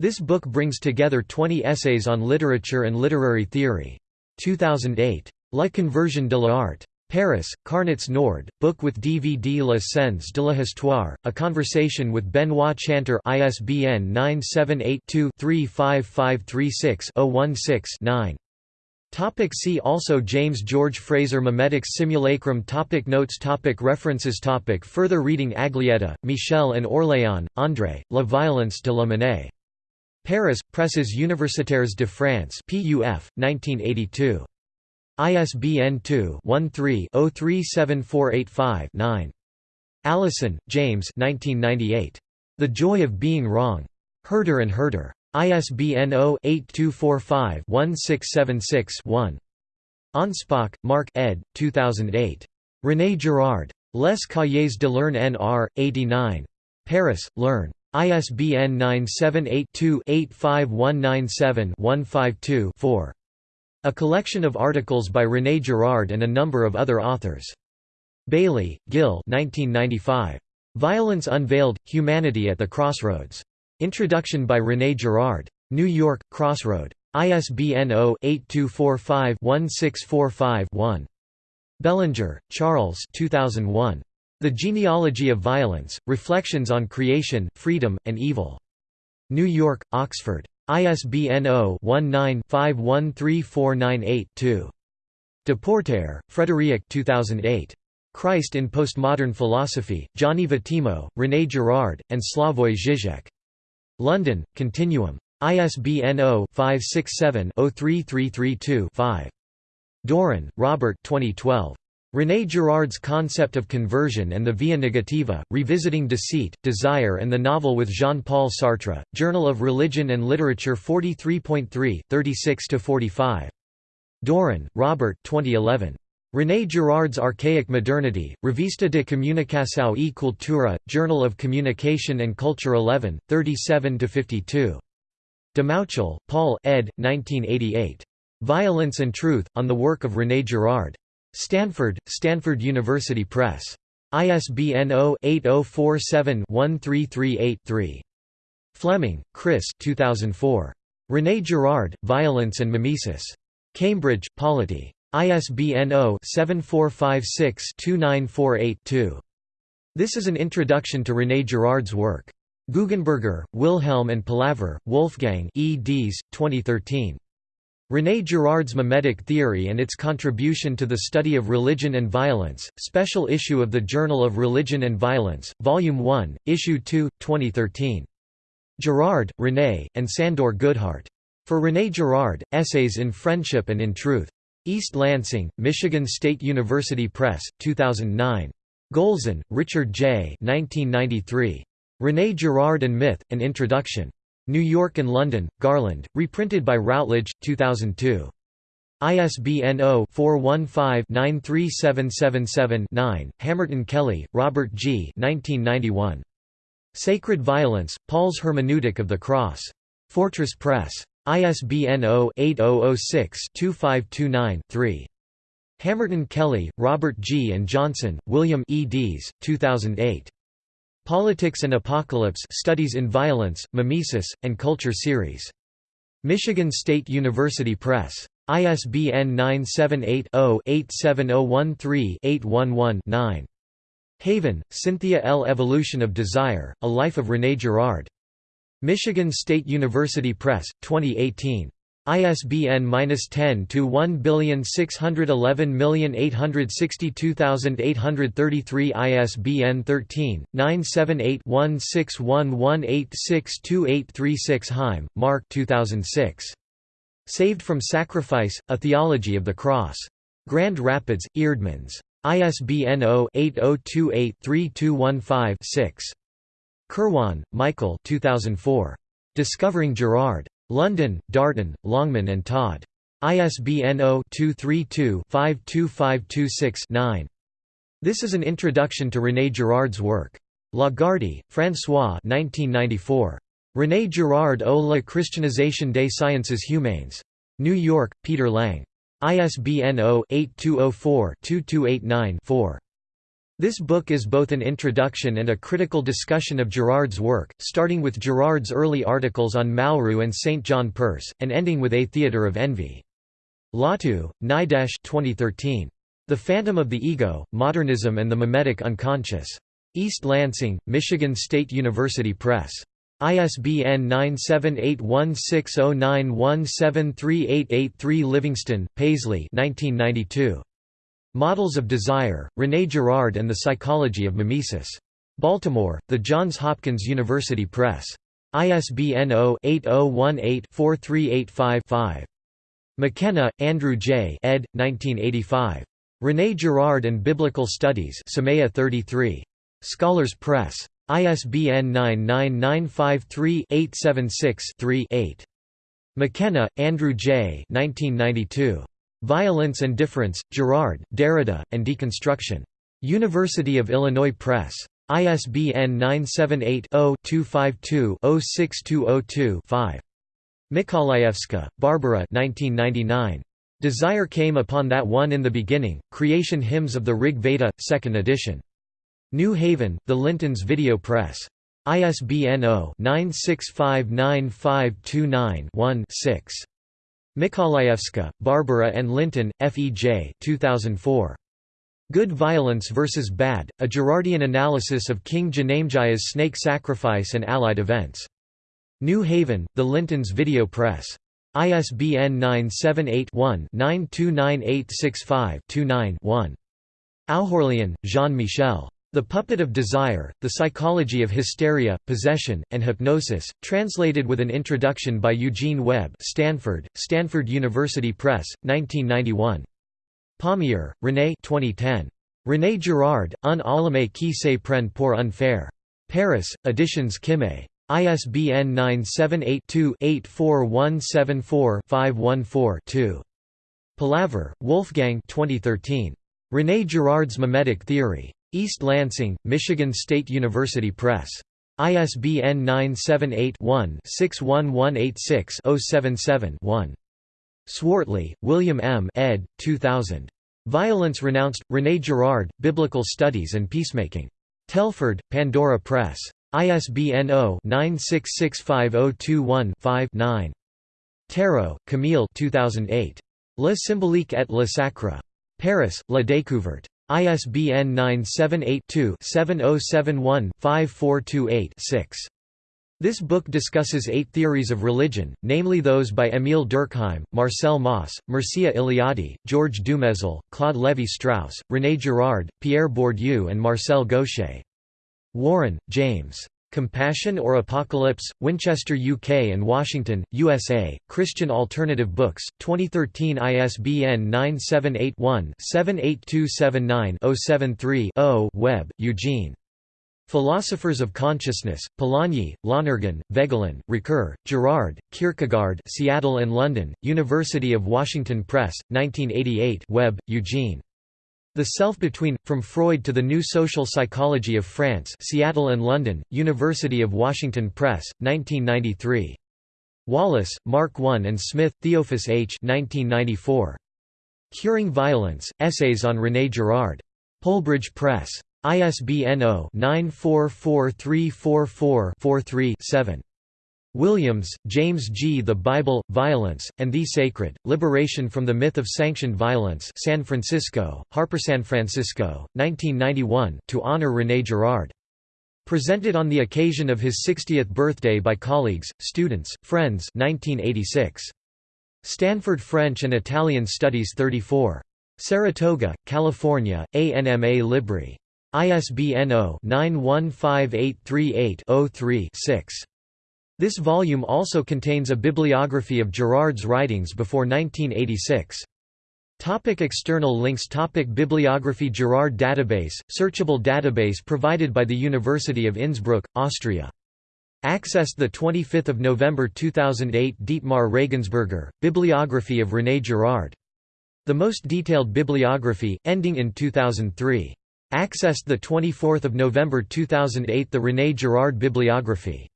[SPEAKER 1] This book brings together 20 essays on literature and literary theory. 2008. La conversion de l'art. Paris, Carnets Nord, book with DVD La Scènes de l'Histoire, a conversation with Benoit Chantre ISBN 978-2-35536-016-9. Topic see also James George Fraser Memetics Simulacrum topic Notes topic References topic Further reading Aglietta, Michel and Orléan, André, La violence de la monnaie. Paris, Presses Universitaires de France PUF, 1982. ISBN 2-13-037485-9. Allison, James The Joy of Being Wrong. Herder and Herder. ISBN 0-8245-1676-1. Anspach, Mark ed. 2008. René Girard. Les Cahiers de l'Herne Nr. 89. Paris, l'Herne. ISBN 978-2-85197-152-4. A collection of articles by René Girard and a number of other authors. Bailie, Gil 1995. Violence Unveiled – Humanity at the Crossroads. Introduction by René Girard. New York, Crossroad. ISBN 0-8245-1645-1. Bellinger, Charles 2001. The Genealogy of Violence, Reflections on Creation, Freedom, and Evil. New York, Oxford. ISBN 0-19-513498-2. Depoortere, Frédéric 2008. Christ in Postmodern Philosophy, Gianni Vattimo, René Girard, and Slavoj Žižek. London, Continuum. ISBN 0-567-03332-5. Doran, Robert 2012. René Girard's Concept of Conversion and the Via Negativa, Revisiting Deceit, Desire and the Novel with Jean-Paul Sartre, Journal of Religion and Literature 43.3, 36–45. Doran, Robert 2011. René Girard's Archaic Modernity, Revista de Comunicação e Cultura, Journal of Communication and Culture 11, 37–52. Dumouchel, Paul ed. 1988. Violence and Truth, on the work of René Girard. Stanford, Stanford University Press. ISBN 0-8047-1338-3. Fleming, Chris 2004. René Girard, Violence and Mimesis. Cambridge, Polity. ISBN 0-7456-2948-2. This is an introduction to René Girard's work. Guggenberger, Wilhelm and Palaver, Wolfgang eds. 2013. René Girard's Mimetic Theory and its Contribution to the Study of Religion and Violence, Special Issue of the Journal of Religion and Violence, Volume 1, Issue 2, 2013. Girard, René, and Sandor Goodhart. For René Girard, Essays in Friendship and in Truth. East Lansing, Michigan State University Press, 2009. Golsan, Richard J. 1993. René Girard and Myth, An Introduction. New York and London, Garland, reprinted by Routledge, 2002. ISBN 0-415-93777-9, Hamerton Kelly, Robert G. 1991. Sacred Violence, Paul's Hermeneutic of the Cross. Fortress Press. ISBN 0-8006-2529-3. Hamerton Kelly, Robert G. and Johnson, William eds. 2008. Politics and Apocalypse Studies in Violence, Mimesis, and Culture Series. Michigan State University Press. ISBN 978-0-87013-811-9. Haven, Cynthia L. Evolution of Desire, A Life of René Girard. Michigan State University Press, 2018. ISBN 10-2-1611862,833 ISBN 13-978-1611862836 Heim, Mark 2006. Saved from Sacrifice, A Theology of the Cross. Grand Rapids, Eerdmans. ISBN 0-8028-3215-6. Kirwan, Michael 2004. Discovering Girard. London, Darton, Longman and Todd. ISBN 0-232-52526-9. This is an introduction to René Girard's work. Lagarde, François 1994. René Girard au la christianisation des sciences humaines. New York, Peter Lang. ISBN 0-8204-2289-4. This book is both an introduction and a critical discussion of Girard's work, starting with Girard's early articles on Malraux and St. John Perse, and ending with A Theatre of Envy. Lawtoo, Nidesh 2013. The Phantom of the Ego, Modernism and the Mimetic Unconscious. East Lansing, Michigan State University Press. ISBN 9781609173883 Livingston, Paisley 1992. Models of Desire, René Girard and the Psychology of Mimesis. Baltimore, The Johns Hopkins University Press. ISBN 0-8018-4385-5. McKenna, Andrew J. ed. 1985. René Girard and Biblical Studies 33. Scholars Press. ISBN 99953-876-3-8. McKenna, Andrew J. 1992. Violence and Difference, Girard, Derrida, and Deconstruction. University of Illinois Press. ISBN 978-0-252-06202-5. Mikolajewska, Barbara Desire Came Upon That One in the Beginning, Creation Hymns of the Rig Veda, 2nd edition. New Haven, The Lintons Video Press. ISBN 0-9659529-1-6. Mikolajewska, Barbara and Linton, F.E.J. 2004. Good Violence vs. Bad, A Girardian Analysis of King Janamejay's Snake Sacrifice and Allied Events. New Haven, The Lintons Video Press. ISBN 978-1-929865-29-1. Oughourlian, Jean-Michel. The Puppet of Desire, The Psychology of Hysteria, Possession, and Hypnosis, translated with an introduction by Eugene Webb Stanford, Stanford University Press, 1991. Pommier, René 2010. René Girard, Un allumé qui se prend pour unfair. Paris, Editions Kimé. ISBN 978-2-84174-514-2. Palaver, Wolfgang 2013. René Girard's Mimetic Theory. East Lansing, Michigan State University Press. ISBN 978-1-61186-077-1. Swartley, William M. ed. 2000. Violence Renounced, René Girard, Biblical Studies and Peacemaking. Telford, Pandora Press. ISBN 0-9665021-5-9. Tarot, Camille 2008. Le symbolique et le sacre. Paris, La Découverte. ISBN 978-2-7071-5428-6. This book discusses eight theories of religion, namely those by Émile Durkheim, Marcel Mauss, Mircea Eliade, George Dumézil, Claude Lévi-Strauss, René Girard, Pierre Bourdieu and Marcel Gauchet. Warren, James. Compassion or Apocalypse, Winchester UK and Washington, USA, Christian Alternative Books, 2013 ISBN 978-1-78279-073-0 Webb, Eugene. Philosophers of Consciousness, Polanyi, Lonergan, Voegelin, Ricoeur, Girard, Kierkegaard Seattle and London, University of Washington Press, 1988 Webb, Eugene. The Self Between, From Freud to the New Social Psychology of France Seattle and London, University of Washington Press, 1993. Wallace, Mark I and Smith, Theophis H. 1994. Curing Violence, Essays on René Girard. Polebridge Press. ISBN 0-944344-43-7. Williams, James G. The Bible, Violence, and the Sacred, Liberation from the Myth of Sanctioned Violence San Francisco, Harper San Francisco, 1991, to honor René Girard. Presented on the occasion of his 60th birthday by colleagues, students, friends 1986. Stanford French and Italian Studies 34. Saratoga, California, ANMA Libri. ISBN 0-915838-03-6. This volume also contains a bibliography of Girard's writings before 1986. Topic external links Topic Bibliography Girard Database, searchable database provided by the University of Innsbruck, Austria. Accessed 25 November 2008 Dietmar Regensburger, Bibliography of René Girard. The most detailed bibliography, ending in 2003. Accessed 24 November 2008 The René Girard Bibliography.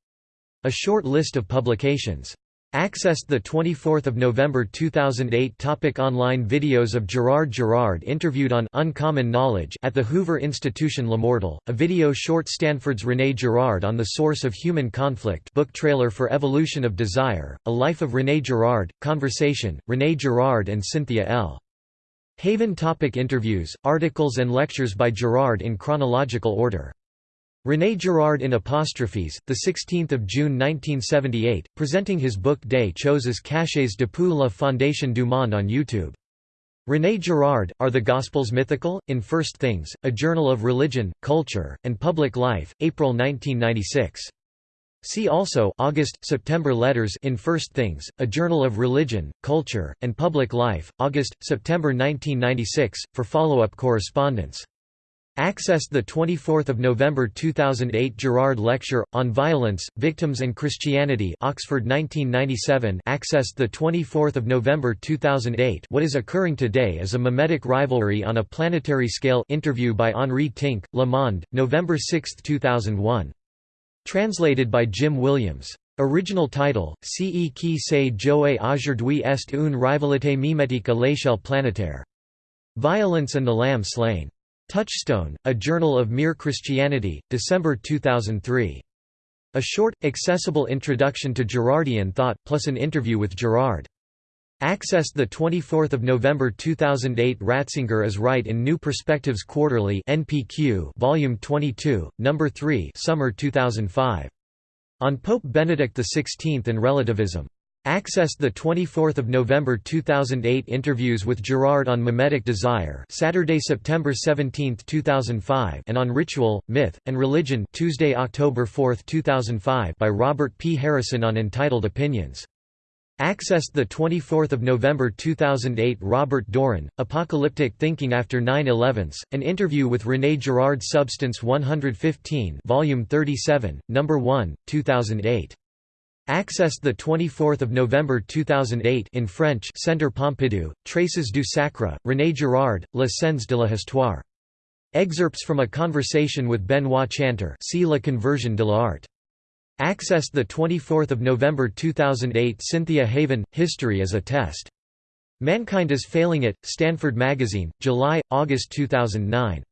[SPEAKER 1] A short list of publications Accessed 24 November 2008 Topic Online videos of Girard Girard interviewed on Uncommon Knowledge at the Hoover Institution Lamortal, a video short Stanford's René Girard on the source of human conflict book trailer for Evolution of Desire, A Life of René Girard, Conversation, René Girard and Cynthia L. Haven Topic Interviews, articles and lectures by Girard in chronological order René Girard in Apostrophes, 16 June 1978, presenting his book Des choses cachées depuis la fondation du monde on YouTube. René Girard, Are the Gospels Mythical? In First Things, A Journal of Religion, Culture, and Public Life, April 1996. See also August, September Letters in First Things, A Journal of Religion, Culture, and Public Life, August, September 1996, for follow-up correspondence. Accessed 24 November 2008 Girard Lecture, on Violence, Victims and Christianity Oxford 1997 Accessed 24 November 2008 What is occurring today is a mimetic rivalry on a planetary scale interview by Henri Tincq, Le Monde, November 6, 2001. Translated by Jim Williams. Original title, Ce qui se joue aujourd'hui est une rivalité mimétique à l'échelle planétaire. Violence and the Lamb Slain. Touchstone, A Journal of Mere Christianity, December 2003. A short, accessible introduction to Girardian thought, plus an interview with Girard. Accessed 24 November 2008 Ratzinger is Right in New Perspectives Quarterly NPQ Volume 22, No. 3 Summer 2005. On Pope Benedict XVI and Relativism. Accessed 24 November 2008 Interviews with Girard on Mimetic Desire Saturday, September 17, 2005 and on Ritual, Myth, and Religion Tuesday, October 4, 2005 by Robert P. Harrison on Entitled Opinions. Accessed 24 November 2008 Robert Doran, Apocalyptic Thinking After 9-11, an interview with René Girard Substance 115 Volume 37, No. 1, 2008. Accessed 24 November 2008 in French Centre Pompidou, Traces du Sacre, René Girard, La Scène de la Histoire. Excerpts from a conversation with Benoit Chantre see La Conversion de l'Art. Accessed 24 November 2008 Cynthia Haven, History as a Test. Mankind is Failing It, Stanford Magazine, July, August 2009.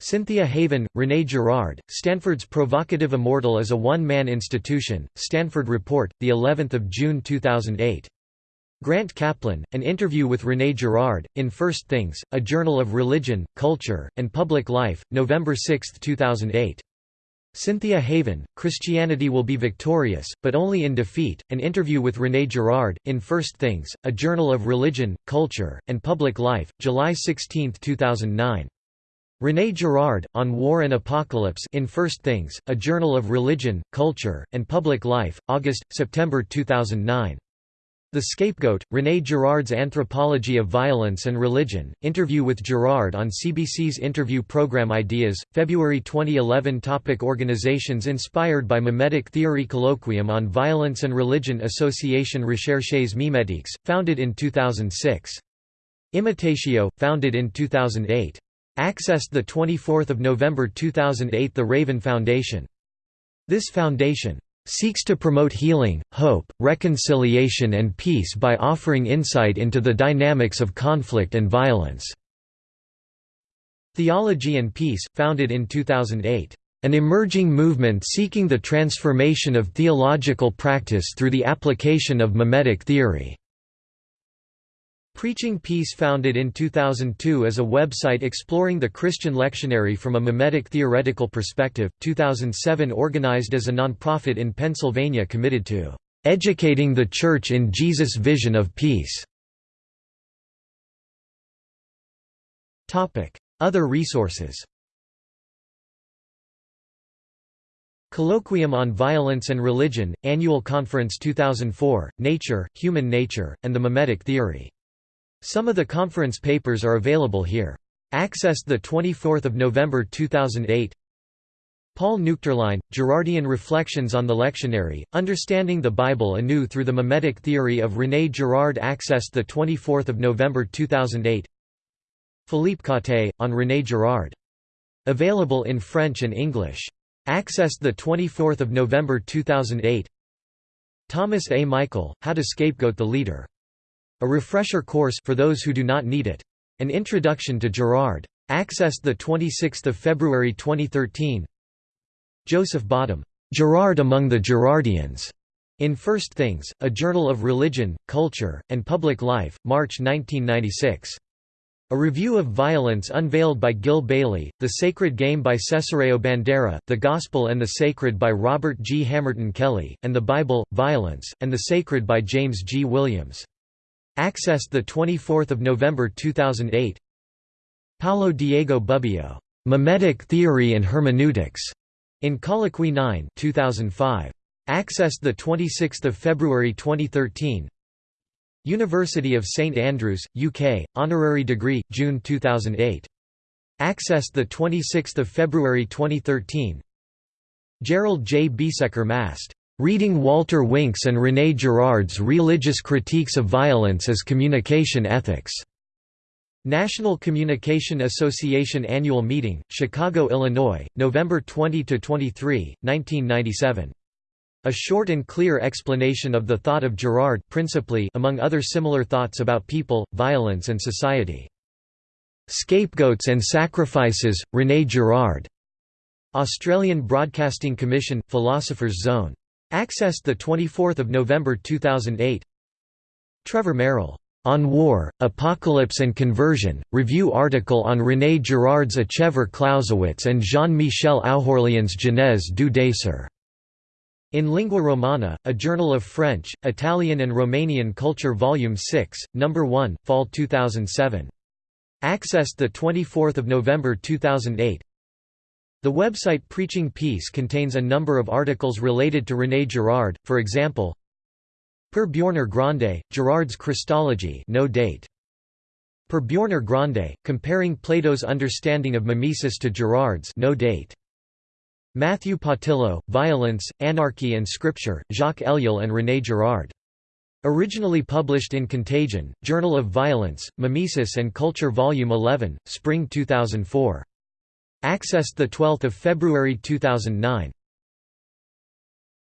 [SPEAKER 1] Cynthia Haven, René Girard, Stanford's Provocative Immortal as a One-Man Institution, Stanford Report, the 11th of June 2008. Grant Kaplan, an interview with René Girard, in First Things, A Journal of Religion, Culture, and Public Life, November 6, 2008. Cynthia Haven, Christianity Will Be Victorious, but Only in Defeat, an interview with René Girard, in First Things, A Journal of Religion, Culture, and Public Life, July 16, 2009. René Girard, On War and Apocalypse in First Things, A Journal of Religion, Culture, and Public Life, August, September 2009. The Scapegoat, René Girard's Anthropology of Violence and Religion, interview with Girard on CBC's interview program Ideas, February 2011 Topic Organizations inspired by Mimetic Theory Colloquium on Violence and Religion Association Recherches Mimetiques, founded in 2006. Imitatio, founded in 2008. Accessed 24 November 2008 The Raven Foundation. This foundation seeks to promote healing, hope, reconciliation and peace by offering insight into the dynamics of conflict and violence." Theology and Peace, founded in 2008. An emerging movement seeking the transformation of theological practice through the application of mimetic theory. Preaching Peace founded in 2002 as a website exploring the Christian lectionary from a mimetic theoretical perspective, 2007 organized as a nonprofit in Pennsylvania committed to "...educating the Church in Jesus' vision of peace". Other resources Colloquium on Violence and Religion, Annual Conference 2004, Nature, Human Nature, and the Mimetic Theory some of the conference papers are available here. Accessed 24 November 2008 Paul Nuechterlein, Girardian Reflections on the Lectionary, Understanding the Bible Anew Through the Mimetic Theory of René Girard Accessed 24 November 2008 Philippe Cattet, on René Girard. Available in French and English. Accessed 24 November 2008 Thomas A. Michael, How to Scapegoat the Leader. A refresher course for those who do not need it. An Introduction to Girard. Accessed the 26 February 2013 Joseph Bottum, "'Girard Among the Girardians' in First Things, a Journal of Religion, Culture, and Public Life, March 1996. A review of violence unveiled by Gil Bailie, The Sacred Game by Cesareo Bandera, The Gospel and the Sacred by Robert G. Hamerton Kelly, and the Bible, Violence, and the Sacred by James G. Williams. Accessed 24 November 2008 Paulo Diego Bubbio, "'Mimetic Theory and Hermeneutics' in Colloquy 9 2005. Accessed 26 February 2013 University of St Andrews, UK, honorary degree, June 2008. Accessed 26 February 2013 Gerald J. Biesecker Mast. Reading Walter Wink's and René Girard's Religious Critiques of Violence as Communication Ethics. National Communication Association Annual Meeting, Chicago, Illinois, November 20–23, 1997. A short and clear explanation of the thought of Girard principally among other similar thoughts about people, violence and society. Scapegoats and Sacrifices, René Girard. Australian Broadcasting Commission, Philosopher's Zone. Accessed 24 November 2008 Trevor Merrill. On War, Apocalypse and Conversion, review article on René Girard's Achever Clausewitz and Jean-Michel Oughourlian's Genèse du Désir. In Lingua Romana, a journal of French, Italian and Romanian culture Volume 6, No. 1, Fall 2007. Accessed 24 November 2008 The website Preaching Peace contains a number of articles related to René Girard, for example Per Bjornar Grande, Girard's Christology no date. Per Bjornar Grande, comparing Plato's understanding of mimesis to Girard's no date. Matthew Pattillo, Violence, Anarchy and Scripture, Jacques Ellul and René Girard. Originally published in Contagion, Journal of Violence, Mimesis and Culture Volume 11, Spring 2004. Accessed 12 February 2009.